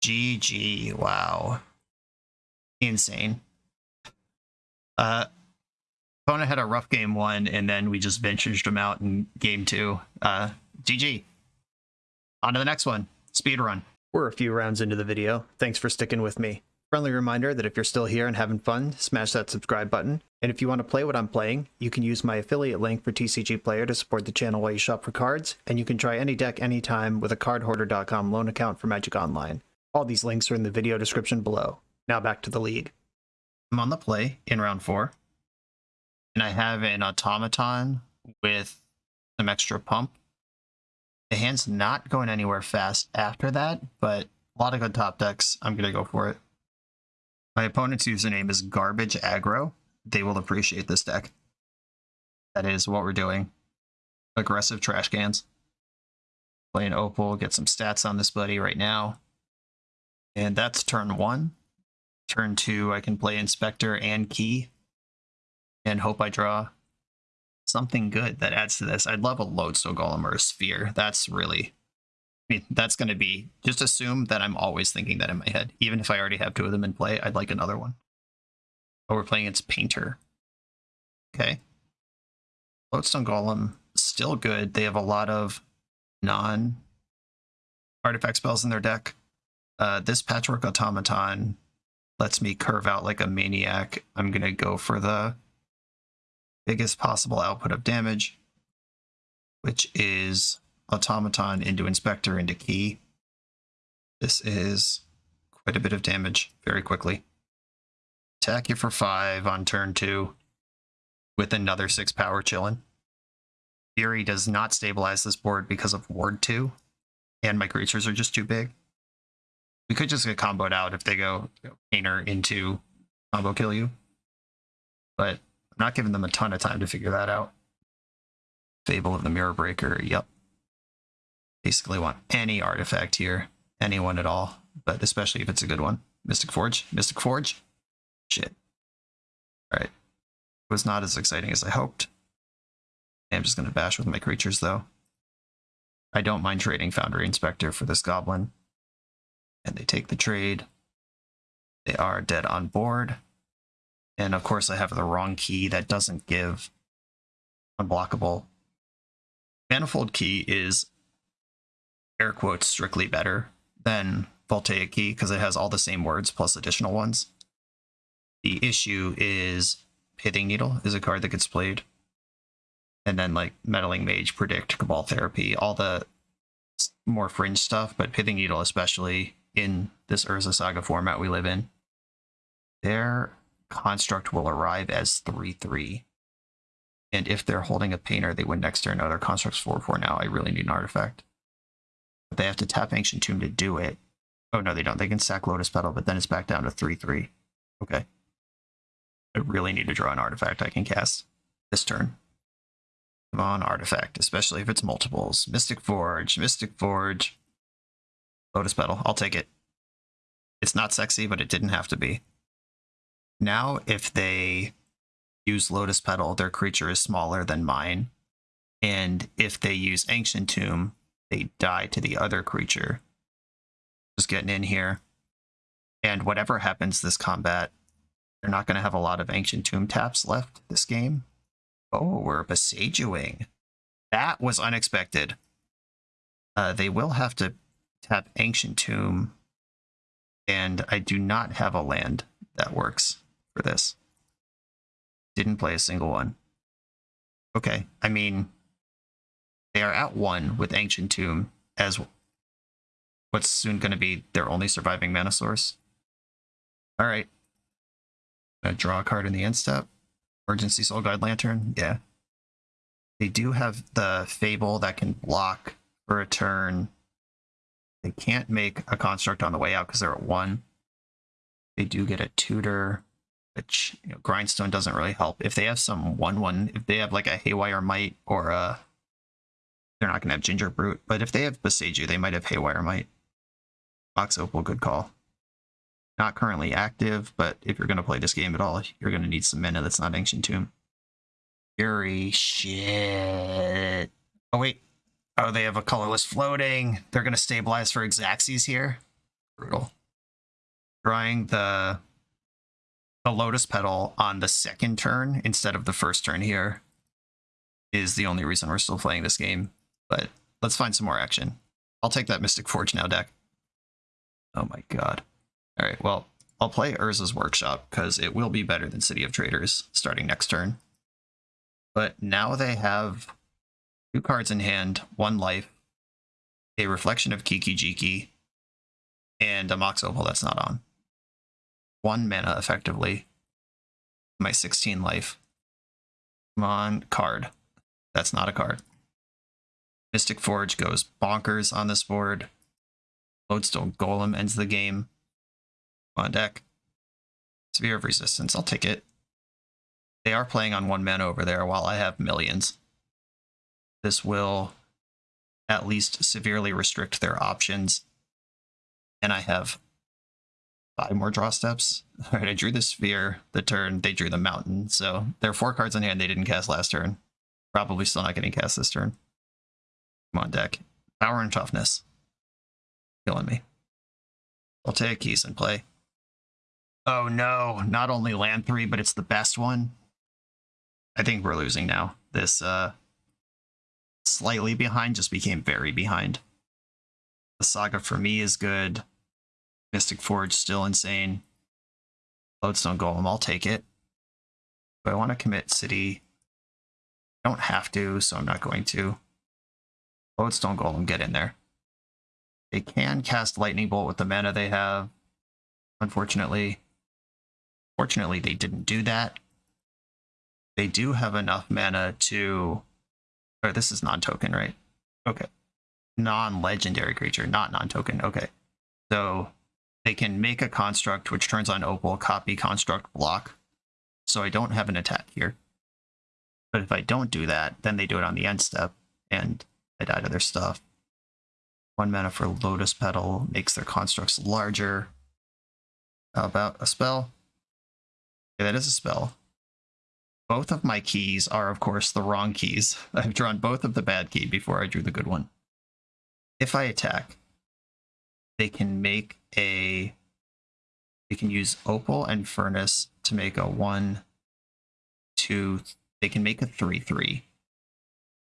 GG, wow. Insane. Uh, Kona had a rough game one, and then we just vintaged him out in game two. Uh, GG. On to the next one. Speed run. We're a few rounds into the video. Thanks for sticking with me. Friendly reminder that if you're still here and having fun, smash that subscribe button. And if you want to play what I'm playing, you can use my affiliate link for TCG Player to support the channel while you shop for cards, and you can try any deck anytime with a cardhoarder.com loan account for Magic Online. All these links are in the video description below. Now back to the league. I'm on the play in round four and I have an automaton with some extra pump. The hand's not going anywhere fast after that, but A lot of good top decks. I'm gonna go for it. My opponent's username is Garbage Aggro. They will appreciate this deck. That is what we're doing. Aggressive trash cans. Playing Opal, get some stats on this buddy right now. And that's turn one. Turn two, I can play Inspector and Key. And hope I draw something good that adds to this. I'd love a Lodestone Golem or a Sphere. That's really I mean, that's going to be just assume that I'm always thinking that in my head. Even if I already have two of them in play, I'd like another one. Oh, we're playing its Painter. Okay. Lodestone Golem, still good. They have a lot of non artifact spells in their deck. Uh, this Patchwork Automaton lets me curve out like a maniac. I'm going to go for the biggest possible output of damage, which is automaton into inspector into key. This is quite a bit of damage very quickly. Attack you for five on turn two with another six power chillin'. Fury does not stabilize this board because of ward two, and my creatures are just too big. We could just get comboed out if they go painter into combo kill you. But I'm not giving them a ton of time to figure that out. Fable of the Mirror Breaker, yep basically want any artifact here, anyone at all, but especially if it's a good one. Mystic Forge, Mystic Forge, shit. All right, it was not as exciting as I hoped. I'm just gonna bash with my creatures though. I don't mind trading Foundry Inspector for this Goblin, and they take the trade. They are dead on board, and of course I have the wrong key that doesn't give unblockable. Manifold key is air quotes strictly better than Voltaic Key because it has all the same words plus additional ones. The issue is Pithing Needle is a card that gets played. And then like Meddling Mage, Predict, Cabal Therapy, all the more fringe stuff, but Pithing Needle especially in this Urza Saga format we live in. Their construct will arrive as 3-3. And if they're holding a painter, they win next turn. No, their construct's 4-4 now. I really need an artifact. But they have to tap Ancient Tomb to do it. Oh, no, they don't. They can sack Lotus Petal, but then it's back down to 3-3. Okay. I really need to draw an artifact I can cast this turn. Come on, artifact, especially if it's multiples. Mystic Forge, Mystic Forge. Lotus Petal, I'll take it. It's not sexy, but it didn't have to be. Now, if they use Lotus Petal, their creature is smaller than mine. And if they use Ancient Tomb, they die to the other creature. Just getting in here. And whatever happens this combat, they're not going to have a lot of Ancient Tomb taps left this game. Oh, we're Boseijuing. That was unexpected. Uh, they will have to tap Ancient Tomb, and I do not have a land that works for this. Didn't play a single one. Okay, I mean, they are at one with Ancient Tomb as what's soon going to be their only surviving mana source. All right. Draw a card in the end step. Emergency Soul Guide Lantern. Yeah. They do have the Fable that can block for a turn. They can't make a construct on the way out because they're at one. They do get a tutor, which you know, Grindstone doesn't really help. If they have some one one, if they have like a Haywire Mite or a they're not going to have Gingerbrute, but if they have Boseiju, they might have Haywire Mite. Mox Opal, good call. Not currently active, but if you're going to play this game at all, you're going to need some mana that's not Ancient Tomb. Fury, shit. Oh, wait. Oh, they have a colorless floating. They're going to stabilize for Xaxes here. Brutal. Drawing the the Lotus Petal on the second turn instead of the first turn here is the only reason we're still playing this game. But let's find some more action. I'll take that Mystic Forge now deck. Oh my god. Alright, well, I'll play Urza's Workshop, because it will be better than City of Traders starting next turn. But now they have two cards in hand, one life, a Reflection of Kiki Jiki, and a Mox Opal that's not on. One mana, effectively. My 16 life. Come on, card. That's not a card. Mystic Forge goes bonkers on this board. Lodestone Golem ends the game. On deck. Sphere of Resistance, I'll take it. They are playing on one mana over there while I have millions. This will at least severely restrict their options. And I have five more draw steps. All right, I drew the sphere the turn, they drew the mountain. So there are four cards in hand they didn't cast last turn. Probably still not getting cast this turn. Come on, deck. Power and toughness. Killing me. I'll take keys and play. Oh no, not only land three, but it's the best one. I think we're losing now. This uh slightly behind just became very behind. The saga for me is good. Mystic Forge still insane. Lodestone Golem, I'll take it. Do I want to commit City? I don't have to, so I'm not going to. Lodestone Golem, get in there. They can cast Lightning Bolt with the mana they have. Unfortunately. Fortunately, they didn't do that. They do have enough mana to... Or this is non-token, right? Okay. Non-legendary creature, not non-token. Okay. So they can make a construct which turns on Opal, copy construct block. So I don't have an attack here. But if I don't do that, then they do it on the end step, and I die to their stuff. One mana for Lotus Petal makes their constructs larger. How about a spell? Okay, that is a spell. Both of my keys are, of course, the wrong keys. I've drawn both of the bad key before I drew the good one. If I attack, they can make a... They can use Opal and Furnace to make a 1, 2... They can make a 3-3.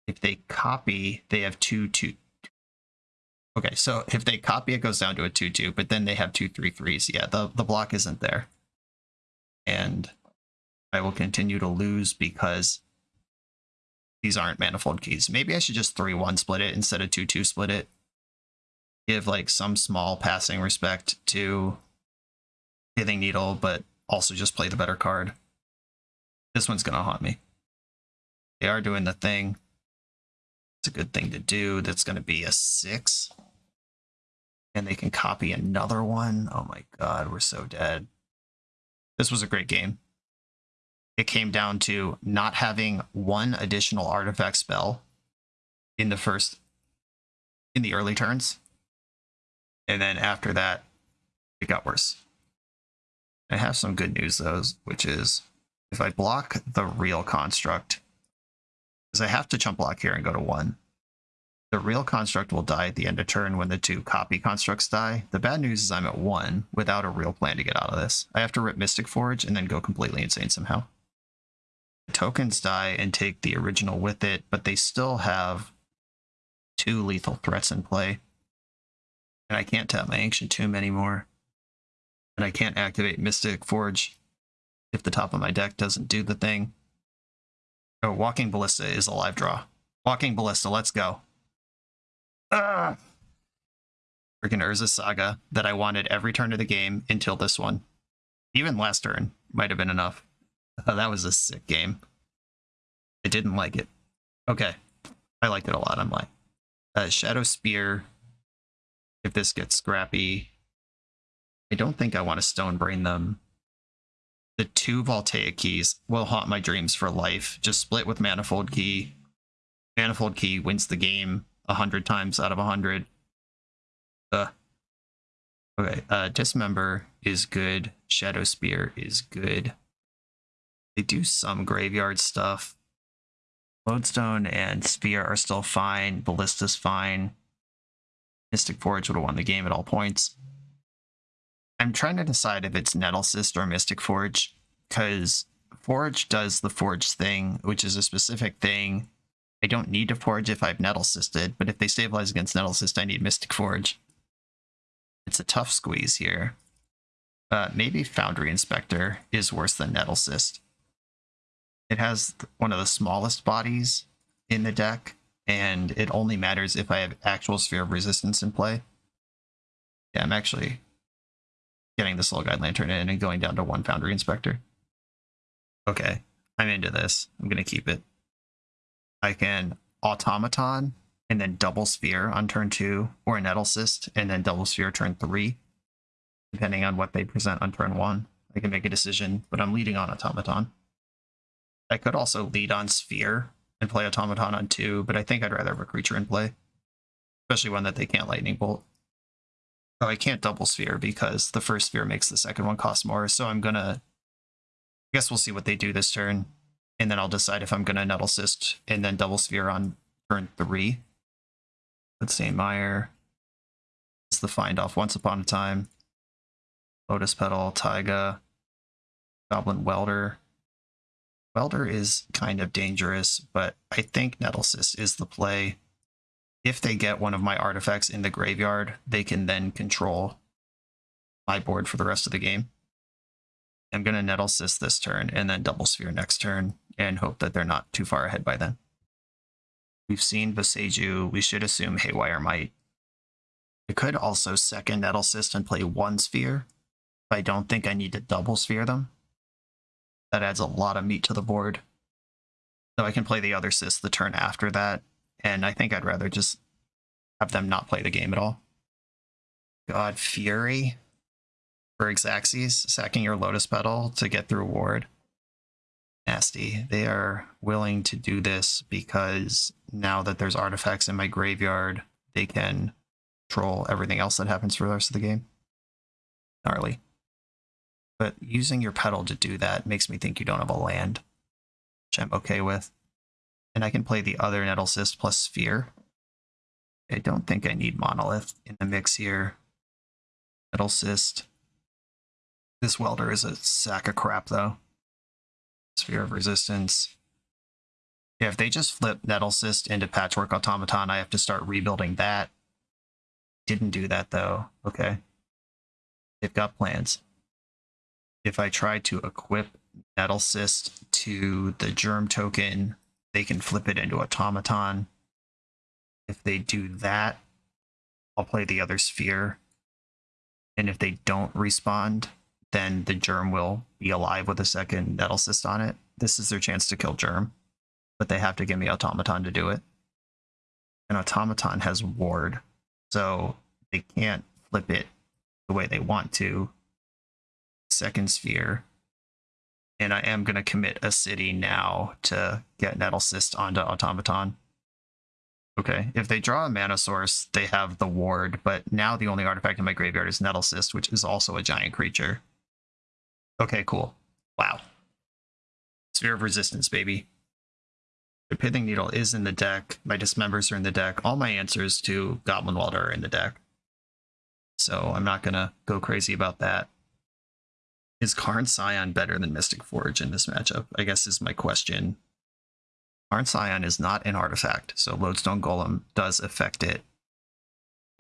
If they copy, they have 2, 2... Okay, so if they copy, it goes down to a 2-2, but then they have two three threes. Yeah, the, the block isn't there. And I will continue to lose because these aren't manifold keys. Maybe I should just 3-1 split it instead of 2-2 split it. Give like some small passing respect to Pithing Needle, but also just play the better card. This one's to haunt me. They are doing the thing. It's a good thing to do. That's to be a 6. And they can copy another one. Oh my god, we're so dead. This was a great game it came down to not having one additional artifact spell in the first in the early turns and then after that it got worse i have some good news though which is if i block the real construct because i have to chump block here and go to one the real construct will die at the end of turn when the two copy constructs die. The bad news is I'm at one without a real plan to get out of this. I have to rip Mystic Forge and then go completely insane somehow tokens die and take the original with it, but they still have two lethal threats in play. And I can't tap my Ancient Tomb anymore. And I can't activate Mystic Forge if the top of my deck doesn't do the thing. Oh, Walking Ballista is a live draw. Walking Ballista, let's go. Ah! Freaking Urza Saga that I wanted every turn of the game until this one. Even last turn might have been enough. Oh, that was a sick game. I didn't like it. Okay. I liked it a lot. I'm like, uh, Shadow Spear. If this gets scrappy, I don't think I want to stone brain them. The two Voltaic keys will haunt my dreams for life. Just split with Manifold Key. Manifold Key wins the game a hundred times out of a hundred. Uh, okay, uh, Dismember is good. Shadow Spear is good. They do some graveyard stuff. Lodestone and Spear are still fine. Ballista's fine. Mystic Forge would have won the game at all points. I'm trying to decide if it's Nettlecyst or Mystic Forge, because Forge does the Forge thing, which is a specific thing. I don't need to Forge if I've Nettlecysted, but if they stabilize against Nettlecyst, I need Mystic Forge. It's a tough squeeze here. Uh, maybe Foundry Inspector is worse than Nettlecyst. It has one of the smallest bodies in the deck, and it only matters if I have actual Sphere of Resistance in play. Yeah, I'm actually getting the Soul Guide Lantern in and going down to one Foundry Inspector. Okay, I'm into this. I'm going to keep it. I can Automaton and then double sphere on turn two, or Nettlecyst and then double sphere turn three, depending on what they present on turn one. I can make a decision, but I'm leading on Automaton. I could also lead on Sphere and play Automaton on two, but I think I'd rather have a creature in play, especially one that they can't Lightning Bolt. Oh, I can't double Sphere because the first Sphere makes the second one cost more, so I'm gonna... I guess we'll see what they do this turn, and then I'll decide if I'm gonna Nettlecyst and then double Sphere on turn three. Let's see, Meyer. It's the find off Once Upon a Time. Lotus Petal, Taiga, Goblin Welder. Welder is kind of dangerous, but I think Nettlecyst is the play. If they get one of my artifacts in the graveyard, they can then control my board for the rest of the game. I'm going to Nettlecyst this turn and then Double Sphere next turn and hope that they're not too far ahead by then. We've seen Boseiju. We should assume Haywire Mite. I could also second Nettlecyst and play one Sphere. I don't think I need to double Sphere them. That adds a lot of meat to the board. So I can play the other Cyst the turn after that, and I think I'd rather just have them not play the game at all. God Fury for Xaxes, sacking your Lotus Petal to get through Ward. Nasty. They are willing to do this because now that there's artifacts in my graveyard, they can control everything else that happens for the rest of the game. Gnarly. But using your petal to do that makes me think you don't have a land, which I'm okay with. And I can play the other Nettlecyst plus Sphere. I don't think I need Monolith in the mix here. Nettlecyst. This welder is a sack of crap, though. Sphere of Resistance. Yeah, if they just flip Nettlecyst into Patchwork Automaton, I have to start rebuilding that. Didn't do that, though. Okay. They've got plans. If I try to equip Nettlecyst to the Germ token, they can flip it into Automaton. If they do that, I'll play the other Sphere. And if they don't respond, then the Germ will be alive with a second Nettlecyst on it. This is their chance to kill Germ, but they have to give me Automaton to do it. And Automaton has Ward, so they can't flip it the way they want to. Second Sphere. And I am going to commit a city now to get Nettlecyst onto Automaton. Okay, if they draw a mana source, they have the ward, but now the only artifact in my graveyard is Nettlecyst, which is also a giant creature. Okay, cool. Wow. Sphere of Resistance, baby. The Pithing Needle is in the deck. My Dismembers are in the deck. All my answers to Goblin Welder are in the deck. So I'm not going to go crazy about that. Is Karn Scion better than Mystic Forge in this matchup? I guess is my question. Karn Scion is not an artifact, so Lodestone Golem does affect it.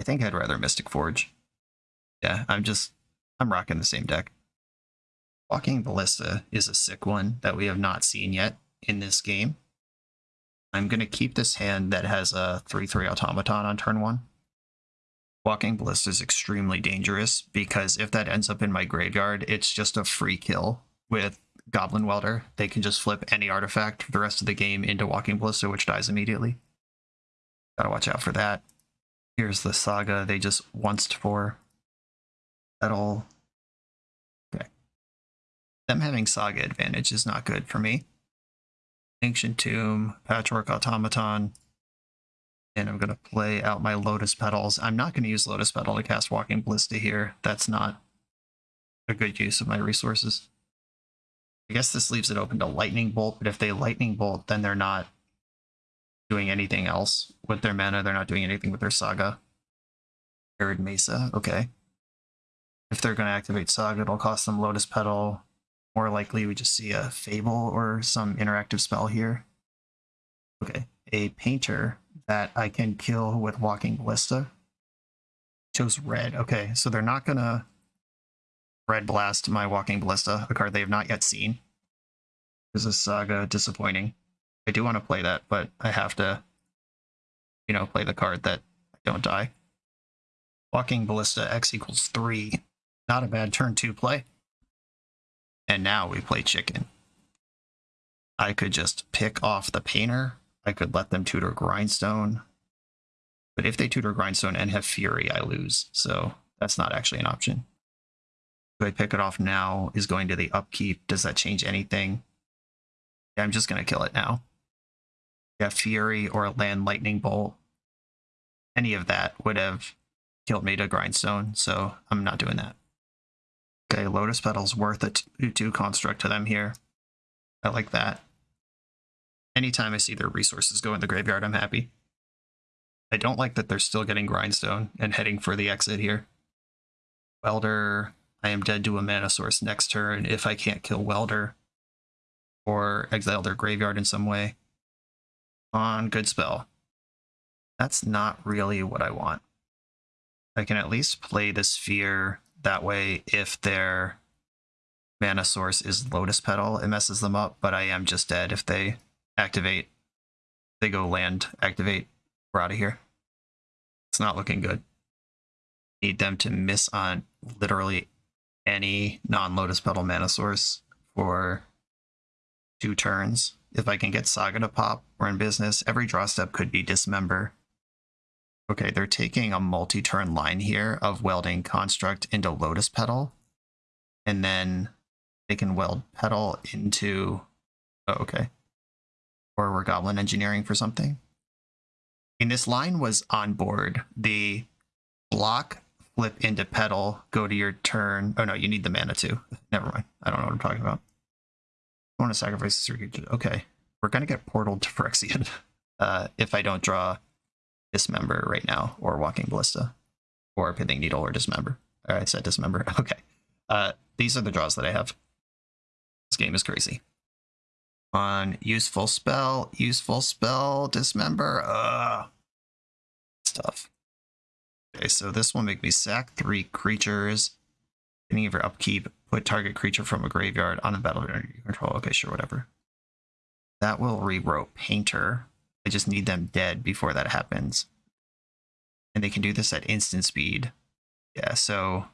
I think I'd rather Mystic Forge. Yeah, I'm just, I'm rocking the same deck. Walking Ballista is a sick one that we have not seen yet in this game. I'm going to keep this hand that has a 3-3 automaton on turn 1. Walking Ballista is extremely dangerous because if that ends up in my graveyard, it's just a free kill with Goblin Welder. They can just flip any artifact for the rest of the game into Walking Ballista, which dies immediately. Gotta watch out for that. Here's the Saga they just once for. At all. Okay. Them having Saga advantage is not good for me. Ancient Tomb, Patchwork Automaton, and I'm going to play out my Lotus Petals. I'm not going to use Lotus Petal to cast Walking Ballista here. That's not a good use of my resources. I guess this leaves it open to Lightning Bolt, but if they Lightning Bolt, then they're not doing anything else with their mana. They're not doing anything with their Saga. Arid Mesa, okay. If they're going to activate Saga, it'll cost them Lotus Petal. More likely, we just see a Fable or some interactive spell here. Okay, a Painter that I can kill with Walking Ballista. Chose red. Okay, so they're not gonna red blast my Walking Ballista, a card they have not yet seen. This is Saga disappointing. I do want to play that, but I have to, you know, play the card that I don't die. Walking Ballista X equals 3. Not a bad turn 2 play. And now we play chicken. I could just pick off the painter I could let them tutor Grindstone. But if they tutor Grindstone and have Fury, I lose. So that's not actually an option. Do I pick it off now? Is going to the upkeep. Does that change anything? Yeah, I'm just going to kill it now. Yeah, Fury or a land Lightning Bolt. Any of that would have killed me to Grindstone, so I'm not doing that. Okay, Lotus Petal's worth a 2-2 construct to them here. I like that. Anytime I see their resources go in the graveyard, I'm happy. I don't like that they're still getting Grindstone and heading for the exit here. Welder, I am dead to a mana source next turn if I can't kill Welder or exile their graveyard in some way. On good spell. That's not really what I want. I can at least play the sphere that way if their mana source is Lotus Petal, it messes them up, but I am just dead if they activate. They go land, activate, we're out of here. It's not looking good. Need them to miss on literally any non-Lotus Petal mana source for two turns. If I can get Saga to pop, we're in business. Every draw step could be Dismember. Okay, they're taking a multi-turn line here of welding Construct into Lotus Petal. And then they can weld Petal into... Oh, okay. Or we're Goblin Engineering for something. And this line was on board. The block, flip into petal, go to your turn. Oh no, you need the mana too. Never mind. I don't know what I'm talking about. I want to sacrifice this. Okay, we're gonna get portaled to Phyrexian uh, if I don't draw Dismember right now, or Walking Ballista, or Pithing Needle, or Dismember. I said Dismember. Okay, uh, these are the draws that I have. This game is crazy. On useful spell, useful spell, Dismember. Ugh, stuff. Okay, so this will make me sack three creatures. Beginning of your upkeep, put target creature from a graveyard on the battlefield under your control. Okay, sure, whatever. That will rewrote Painter. I just need them dead before that happens. And they can do this at instant speed. Yeah, so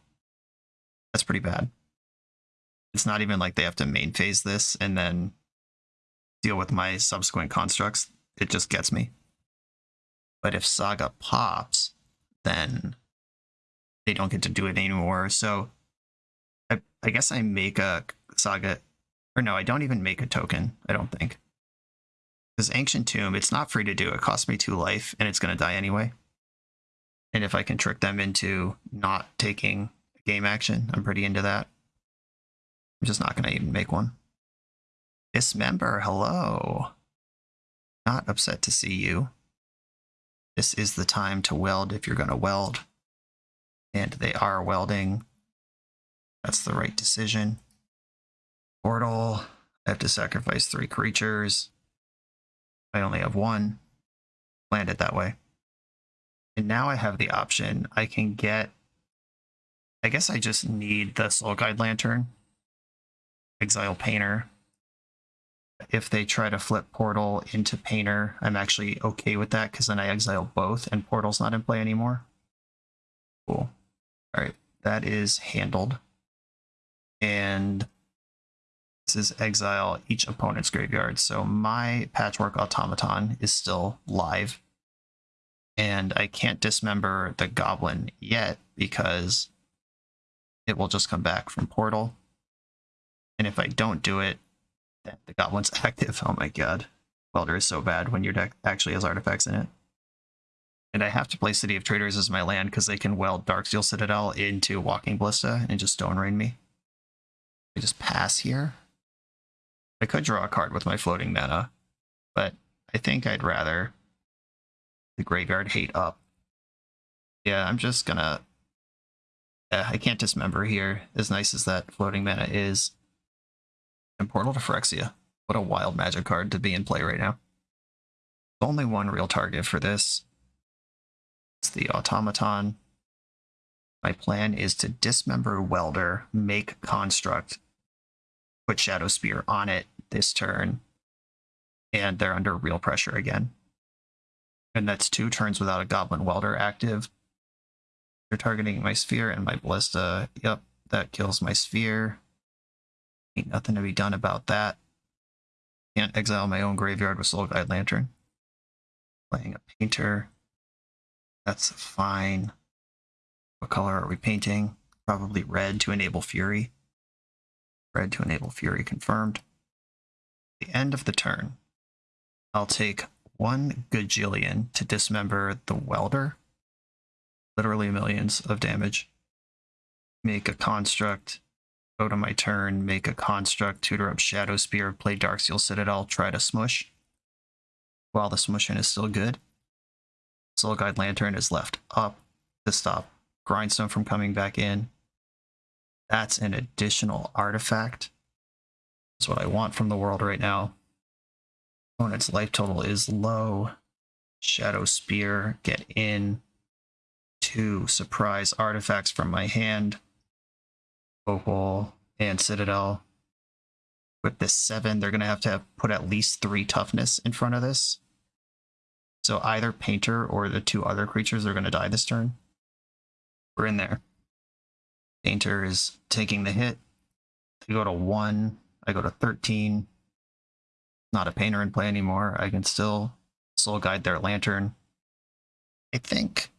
that's pretty bad. It's not even like they have to main phase this and then deal with my subsequent constructs. It just gets me. But if Saga pops, then they don't get to do it anymore. So I, I guess I make a Saga, or no, I don't even make a token, I don't think. Because Ancient Tomb, it's not free to do. It costs me two life, and it's going to die anyway. And if I can trick them into not taking game action, I'm pretty into that. I'm just not going to even make one. Dismember, hello. Not upset to see you. This is the time to weld if you're going to weld. And they are welding. That's the right decision. Portal. I have to sacrifice three creatures. I only have one. Land it that way. And now I have the option. I can get... I guess I just need the Soul Guide Lantern. Exile Painter. If they try to flip Portal into Painter, I'm actually okay with that because then I exile both and Portal's not in play anymore. Cool. Alright, that is handled. And this is exile each opponent's graveyard. So my Patchwork Automaton is still live. And I can't dismember the Goblin yet because it will just come back from Portal. And if I don't do it, then the Goblin's active. Oh my god. Welder is so bad when your deck actually has artifacts in it. And I have to play City of Traders as my land because they can weld Darksteel Citadel into Walking Ballista and just Stone Rain me. I just pass here. I could draw a card with my floating mana, but I think I'd rather the graveyard hate up. Yeah, I'm just gonna... Yeah, I can't dismember here, as nice as that floating mana is. And Portal to Phyrexia. What a wild magic card to be in play right now. Only one real target for this. It's the Automaton. My plan is to dismember Welder, make Construct, put Shadow Spear on it this turn, and they're under real pressure again. And that's two turns without a Goblin Welder active. They're targeting my Sphere and my Ballista. Yep, that kills my Sphere. Ain't nothing to be done about that. Can't exile my own graveyard with Soul Guide Lantern. Playing a Painter. That's fine. What color are we painting? Probably red to enable Fury. Red to enable Fury confirmed. The end of the turn. I'll take one Gajillion to dismember the Welder. Literally millions of damage. Make a construct. Go to my turn, make a construct, tutor up Shadow Spear, play Darksteel Citadel, try to smush. While the smushing is still good. Soul Guide Lantern is left up to stop Grindstone from coming back in. That's an additional artifact. That's what I want from the world right now. Opponent's life total is low. Shadow Spear, get in. Two surprise artifacts from my hand. Opal and Citadel. With this seven, they're going to have to have put at least three toughness in front of this. So either Painter or the two other creatures are going to die this turn. We're in there. Painter is taking the hit. They go to one. I go to 13. Not a painter in play anymore. I can still soul guide their lantern. I think.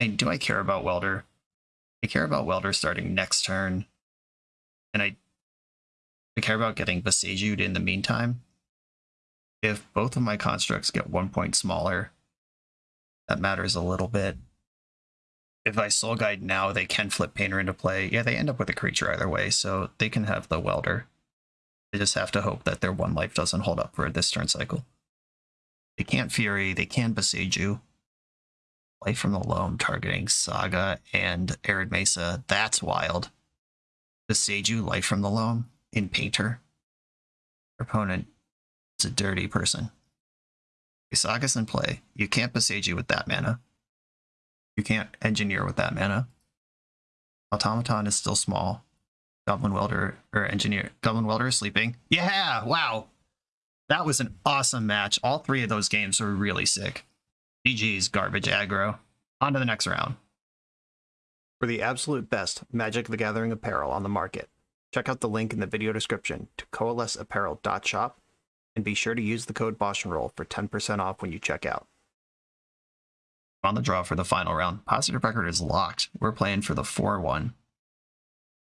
And do I care about Welder? I care about Welder starting next turn. And I I care about getting Boseiju'd in the meantime. If both of my constructs get one point smaller, that matters a little bit. If I soul guide now, they can flip Painter into play. Yeah, they end up with a creature either way, so they can have the Welder. They just have to hope that their one life doesn't hold up for this turn cycle. They can't Fury, they can Boseiju. Life from the Loam targeting Saga and Arid Mesa. That's wild. Boseiju, Life from the Loam in Painter. Your opponent is a dirty person. Saga's in play. You can't Boseiju with that mana. You can't Engineer with that mana. Automaton is still small. Goblin Welder or Engineer. Goblin Welder is sleeping. Yeah! Wow! That was an awesome match. All three of those games were really sick. GG's garbage aggro. On to the next round. For the absolute best Magic the Gathering apparel on the market, check out the link in the video description to coalesceapparel.shop and be sure to use the code Boston Roll for 10% off when you check out. On the draw for the final round, positive record is locked. We're playing for the 4 1.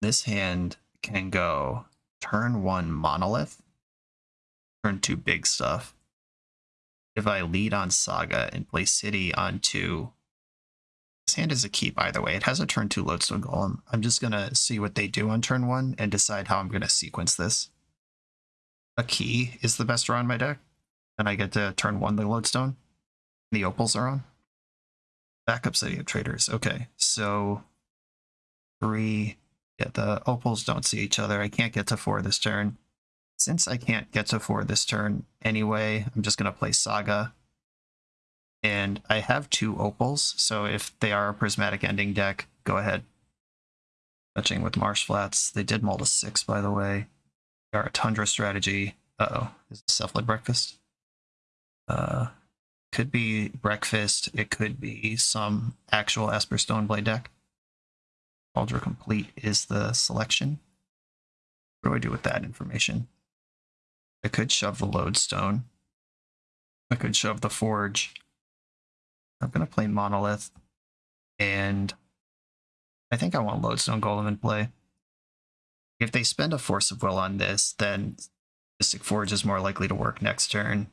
This hand can go turn 1 monolith, turn 2 big stuff. If I lead on Saga and play City on 2, this hand is a keep either way. It has a turn 2 Lodestone Golem. I'm just going to see what they do on turn 1 and decide how I'm going to sequence this. A key is the best draw in my deck, and I get to turn 1 the Lodestone. The Opals are on. Backup City of Traders. Okay, so three. Yeah, the Opals don't see each other. I can't get to four this turn. Since I can't get to four this turn anyway, I'm just going to play Saga. And I have two Opals, so if they are a Prismatic Ending deck, go ahead. Touching with Marsh Flats. They did mull to six, by the way. They are a Tundra strategy. Uh-oh. Is it Cephalid Breakfast? Uh, could be breakfast. It could be some actual Esper Stoneblade deck. Kaldra Compleat is the selection. What do I do with that information? I could shove the Lodestone. I could shove the Forge. I'm going to play Monolith. And I think I want Lodestone Golem in play. If they spend a Force of Will on this, then Mystic Forge is more likely to work next turn.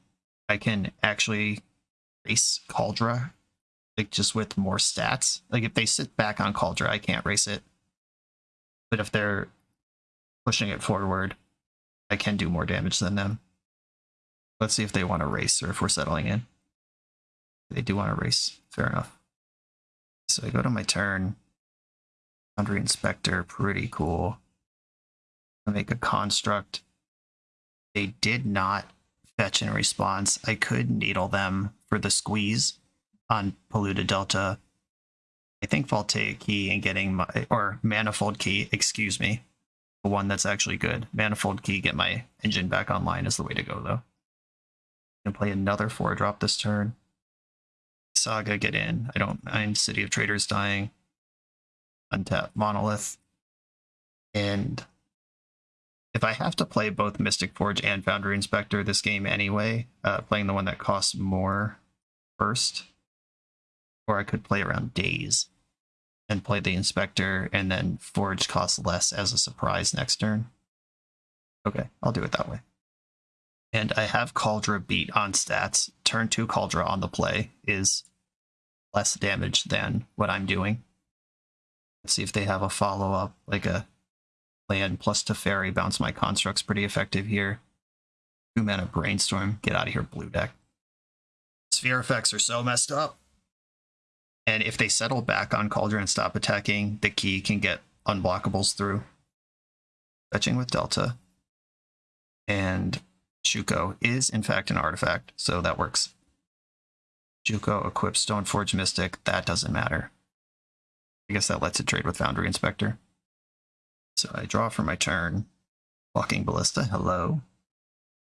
I can actually race Kaldra, like just with more stats. Like if they sit back on Kaldra, I can't race it. But if they're pushing it forward, I can do more damage than them. Let's see if they want to race or if we're settling in. They do want to race. Fair enough. So I go to my turn. Foundry Inspector, pretty cool. I make a construct. They did not fetch in response. I could needle them for the squeeze on Polluted Delta. I think Voltaic Key and getting my, or Manifold Key, excuse me, the one that's actually good. Manifold Key, get my engine back online is the way to go, though. And play another four drop this turn. Saga, get in. I don't mind City of Traders dying. Untap Monolith. And if I have to play both Mystic Forge and Foundry Inspector this game anyway, uh, playing the one that costs more first, Or I could play around Daze and play the Inspector, and then Forge costs less as a surprise next turn. Okay, I'll do it that way. And I have Kaldra beat on stats. Turn 2 Kaldra on the play is less damage than what I'm doing. Let's see if they have a follow up, like a land plus Teferi, bounce my constructs pretty effective here. Two mana brainstorm, get out of here, blue deck. Sphere effects are so messed up. And if they settle back on Cauldron and stop attacking, the key can get unblockables through. Fetching with Delta. And Shuko is in fact an artifact, so that works. Shuko equips Stoneforge Mystic, that doesn't matter. I guess that lets it trade with Foundry Inspector. So I draw for my turn. Walking Ballista, hello.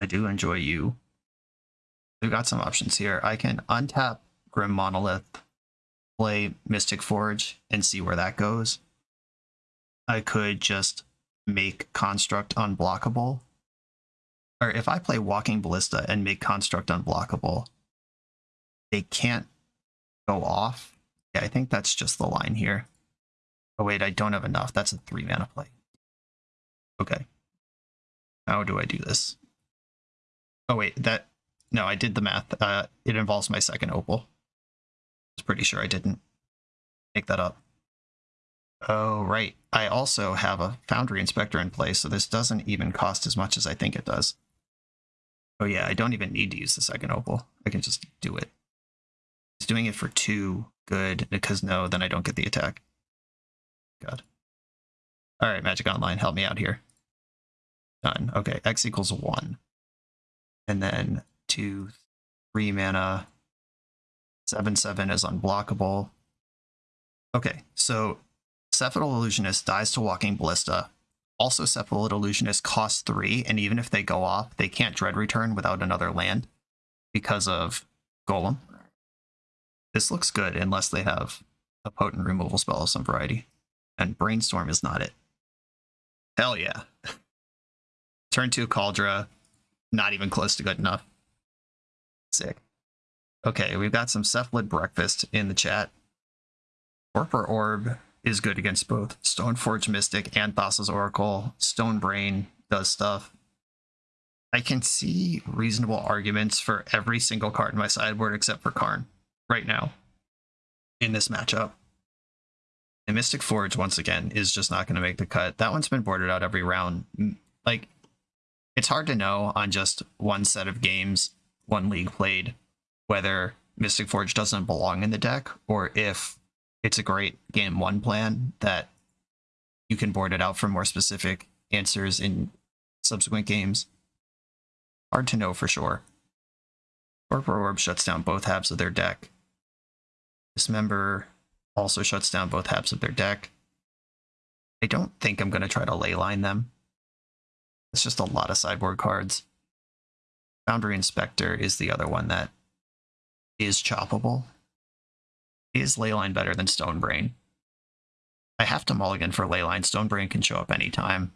I do enjoy you. We've got some options here. I can untap Grim Monolith, play Mystic Forge, and see where that goes. I could just make Construct unblockable. If I play Walking Ballista and make Construct unblockable, they can't go off. Yeah, I think that's just the line here. Oh wait, I don't have enough. That's a three mana play. Okay. How do I do this? Oh wait, that no, I did the math. Uh, it involves my second opal. I was pretty sure I didn't make that up. Oh right, I also have a Foundry Inspector in place, so this doesn't even cost as much as I think it does. Oh yeah, I don't even need to use the second opal. I can just do it. It's doing it for two. Good, because no, then I don't get the attack. God. All right, Magic Online, help me out here. Done. Okay, X equals one. And then two, three mana. Seven, seven is unblockable. Okay, so Cephalid Illusionist dies to Walking Ballista. Also, Cephalid Illusionist costs three, and even if they go off, they can't Dread Return without another land because of Golem. This looks good unless they have a potent removal spell of some variety. And Brainstorm is not it. Hell yeah. Turn two Kaldra, not even close to good enough. Sick. Okay, we've got some Cephalid Breakfast in the chat. Torpor Orb is good against both Stoneforge Mystic and Thassa's Oracle. Stone Brain does stuff. I can see reasonable arguments for every single card in my sideboard except for Karn right now in this matchup. And Mystic Forge, once again, is just not going to make the cut. That one's been boarded out every round. Mm, like, it's hard to know on just one set of games, one league played, whether Mystic Forge doesn't belong in the deck or if it's a great game one plan that you can board it out for more specific answers in subsequent games. Hard to know for sure. Torpor Orb shuts down both halves of their deck. Dismember also shuts down both halves of their deck. I don't think I'm going to try to leyline them. It's just a lot of sideboard cards. Foundry Inspector is the other one that is choppable. Is Leyline better than Stonebrain? I have to mulligan for Leyline. Stonebrain can show up anytime.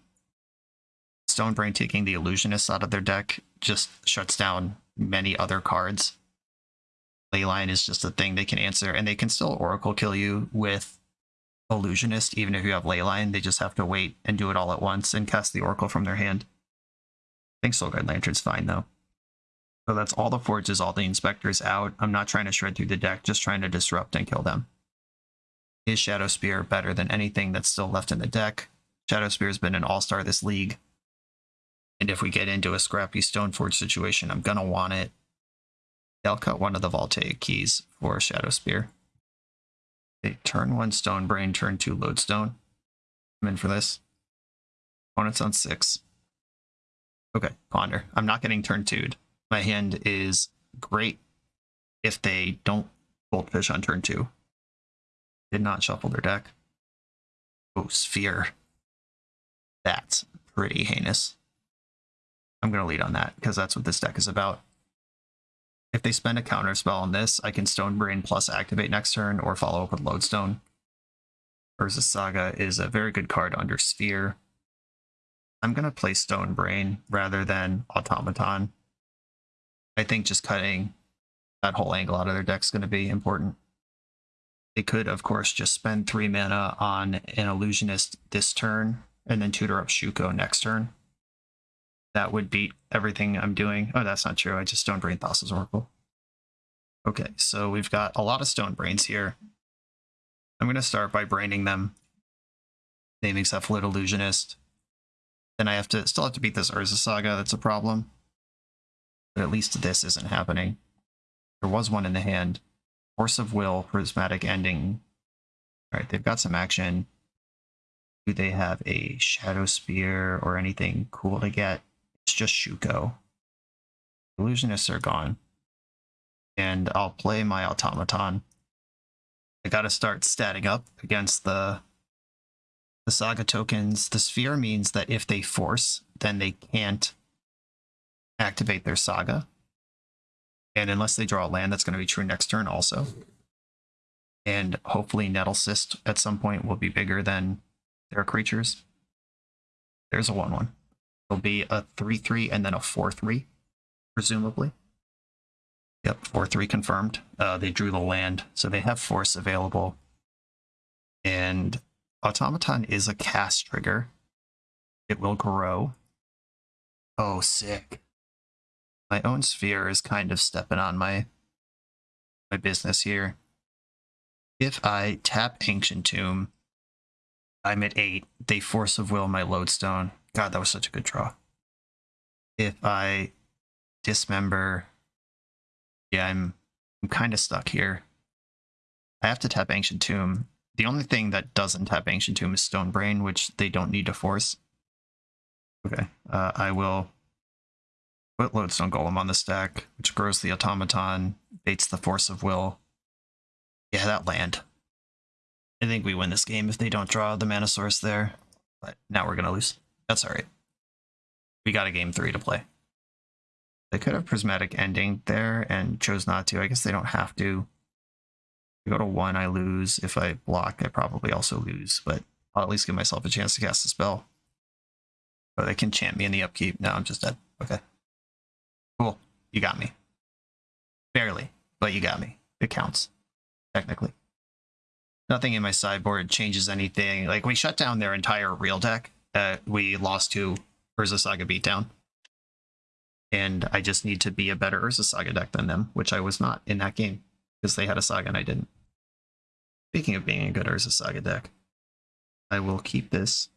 Stonebrain taking the Illusionists out of their deck just shuts down many other cards. Leyline is just a thing they can answer, and they can still Oracle kill you with Illusionist, even if you have Leyline. They just have to wait and do it all at once and cast the Oracle from their hand. I think Soulguide Lantern's fine, though. So that's all the forges, all the inspectors out. I'm not trying to shred through the deck, just trying to disrupt and kill them. Is Shadow Spear better than anything that's still left in the deck? Shadow Spear has been an all-star this league. And if we get into a scrappy Stoneforge situation, I'm gonna want it. They'll cut one of the Voltaic keys for Shadow Spear. They turn one Stone Brain, turn two Lodestone. I'm in for this. Opponent's on six. Okay, Ponder. I'm not getting turn 2'd my hand is great if they don't goldfish on turn two. Did not shuffle their deck. Oh, Sphere. That's pretty heinous. I'm going to lead on that because that's what this deck is about. If they spend a counter spell on this, I can Stone Brain plus activate next turn or follow up with Lodestone. Urza Saga is a very good card under Sphere. I'm going to play Stone Brain rather than Automaton I think just cutting that whole angle out of their deck is going to be important. They could, of course, just spend three mana on an illusionist this turn and then tutor up Shuko next turn. That would beat everything I'm doing. Oh, that's not true. I just Stone Brain Thassa's Oracle. Okay, so we've got a lot of Stone Brains here. I'm going to start by braining them, naming Cephalid Illusionist. Then I have to still have to beat this Urza Saga. That's a problem. But at least this isn't happening. There was one in the hand. Force of Will, Prismatic Ending. All right, they've got some action. Do they have a Shadow Spear or anything cool to get? It's just Shuko. Illusionists are gone. And I'll play my Automaton. I gotta start statting up against the the saga tokens. The sphere means that if they force, then they can't activate their saga. And unless they draw a land, that's going to be true next turn also. And hopefully Nettlecyst at some point will be bigger than their creatures. There's a 1-1. It'll be a 3-3 and then a 4-3, presumably. Yep, 4-3 confirmed. Uh, they drew the land, so they have force available. And Automaton is a cast trigger. It will grow. Oh, sick. My own sphere is kind of stepping on my my business here. If I tap Ancient Tomb, I'm at 8. They Force of Will my Lodestone. God, that was such a good draw. If I dismember, yeah, I'm I'm kind of stuck here. I have to tap Ancient Tomb. The only thing that doesn't tap Ancient Tomb is Stone Brain, which they don't need to force. Okay, uh, I will put Lodestone Golem on the stack, which grows the Automaton, baits the Force of Will. Yeah, that land. I think we win this game if they don't draw the Mana Source there, but now we're to lose. That's alright. We got a game three to play. They could have Prismatic Ending there and chose not to. I guess they don't have to. I go to one, I lose. If I block, I probably also lose, but I'll at least give myself a chance to cast a spell. But they can chant me in the upkeep. No, I'm just dead. Okay. You got me. Barely, but you got me. It counts, technically. Nothing in my sideboard changes anything. Like, we shut down their entire real deck. Uh, we lost to Urza Saga Beatdown. And I just need to be a better Urza Saga deck than them, which I was not in that game, because they had a Saga and I didn't. Speaking of being a good Urza Saga deck, I will keep this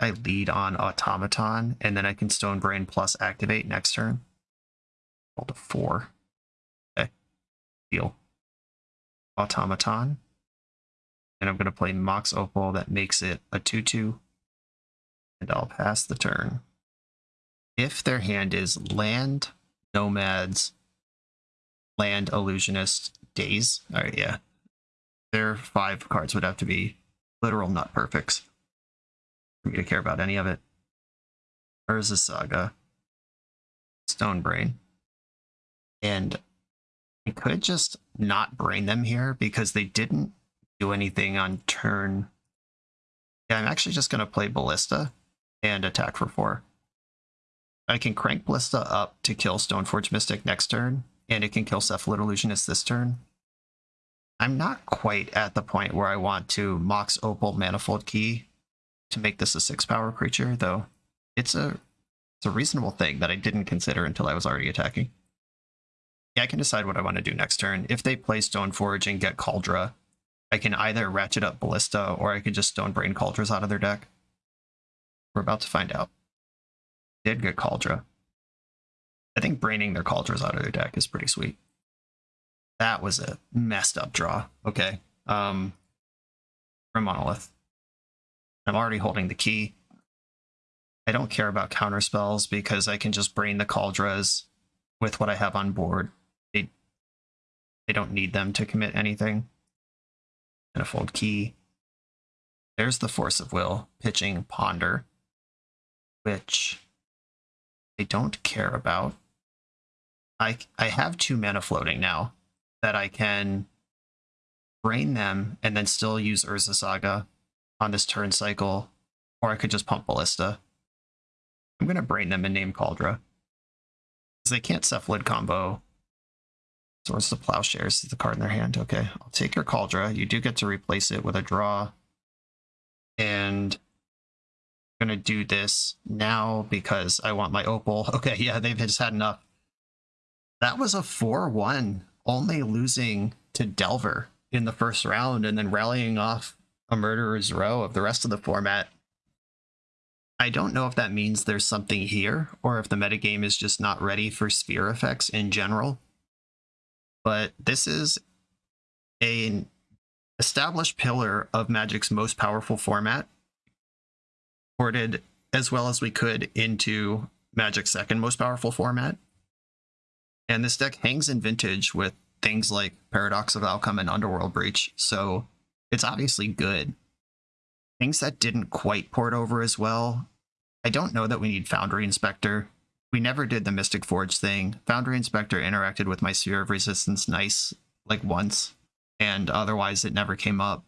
I lead on Automaton, and then I can Stone Brain plus activate next turn. To four. Okay. Deal. Automaton. And I'm going to play Mox Opal that makes it a 2 2. And I'll pass the turn. If their hand is Land, Nomads, Land, Illusionist, Daze. Alright, yeah. Their five cards would have to be literal nut perfects for me to care about any of it. Urza Saga, Stone Brain, and I could just not brain them here because they didn't do anything on turn. Yeah, I'm actually just going to play Ballista and attack for four. I can crank Ballista up to kill Stoneforge Mystic next turn, and it can kill Cephalid Illusionist this turn. I'm not quite at the point where I want to Mox Opal Manifold Key to make this a six power creature, though it's a it's a reasonable thing that I didn't consider until I was already attacking. I can decide what I want to do next turn. If they play Stoneforge and get Kaldra, I can either ratchet up Ballista or I can just Stone Brain Kaldras out of their deck. We're about to find out. Did get Kaldra. I think braining their Kaldras out of their deck is pretty sweet. That was a messed up draw. Okay. Um, from Monolith. I'm already holding the key. I don't care about counter spells because I can just brain the Kaldras with what I have on board. They, they don't need them to commit anything. And a fold key. There's the Force of Will, pitching Ponder, which I don't care about. I, I have two mana floating now that I can brain them and then still use Urza Saga on this turn cycle, or I could just pump Ballista. I'm going to brain them and name Kaldra. Because they can't Cephalid combo Swords to Plowshares is the card in their hand. Okay, I'll take your Kaldra. You do get to replace it with a draw. And I'm gonna do this now because I want my opal. Okay, yeah, they've just had enough. That was a 4-1, only losing to Delver in the first round and then rallying off a murderer's row of the rest of the format. I don't know if that means there's something here or if the metagame is just not ready for sphere effects in general. But this is an established pillar of Magic's most powerful format, ported as well as we could into Magic's second most powerful format. And this deck hangs in vintage with things like Paradoxical Outcome and Underworld Breach, so it's obviously good. Things that didn't quite port over as well. I don't know that we need Foundry Inspector. We never did the Mystic Forge thing. Foundry Inspector interacted with my Sphere of Resistance nice, like once, and otherwise it never came up.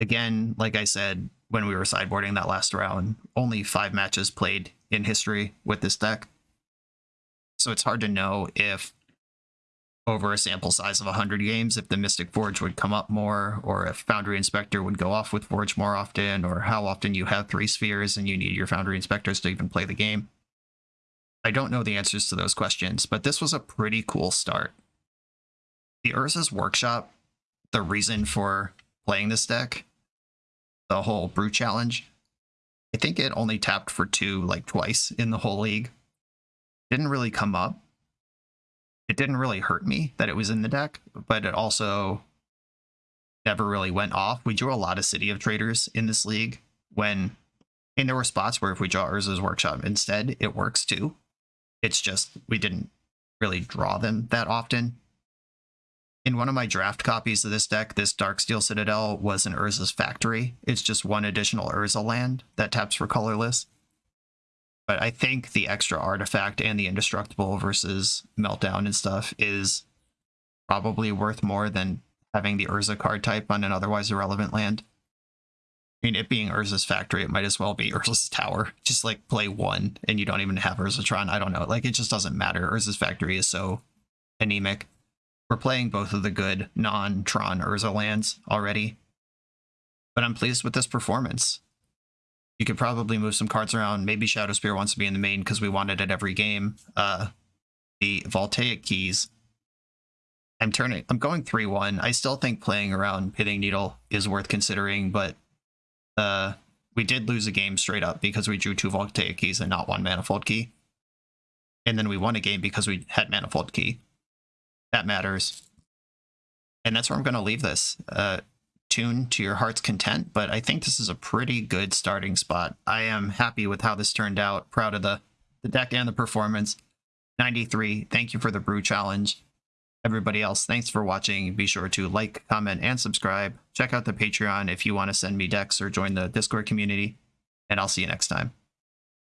Again, like I said, when we were sideboarding that last round, only five matches played in history with this deck. So it's hard to know if over a sample size of 100 games if the Mystic Forge would come up more, or if Foundry Inspector would go off with Forge more often, or how often you have three spheres and you need your Foundry Inspectors to even play the game. I don't know the answers to those questions, but this was a pretty cool start. The Urza's Workshop, the reason for playing this deck, the whole Brew Challenge, I think it only tapped for two like twice in the whole league. Didn't really come up it didn't really hurt me that it was in the deck, but it also never really went off. We drew a lot of City of Traders in this league when, and there were spots where if we draw Urza's Workshop instead, it works too. It's just we didn't really draw them that often. In one of my draft copies of this deck, this Darksteel Citadel was an Urza's Factory. It's just one additional Urza land that taps for colorless. But I think the extra artifact and the indestructible versus meltdown and stuff is probably worth more than having the Urza card type on an otherwise irrelevant land. I mean, it being Urza's factory, it might as well be Urza's tower. Just like play one and you don't even have Urzatron. I don't know. Like, it just doesn't matter. Urza's factory is so anemic. We're playing both of the good non-Tron Urza lands already. But I'm pleased with this performance you could probably move some cards around. Maybe Shadow Spear wants to be in the main because we wanted it every game. Uh, the Voltaic Keys. I'm turning. I'm going three one. I still think playing around Pithing Needle is worth considering, but uh, we did lose a game straight up because we drew two Voltaic Keys and not one Manifold Key, and then we won a game because we had Manifold Key. That matters, and that's where I'm going to leave this. Uh, tune to your heart's content, but I think this is a pretty good starting spot. I am happy with how this turned out, proud of the, the deck and the performance. 93, thank you for the brew challenge. Everybody else, thanks for watching. Be sure to like, comment, and subscribe. Check out the Patreon if you want to send me decks or join the Discord community, and I'll see you next time.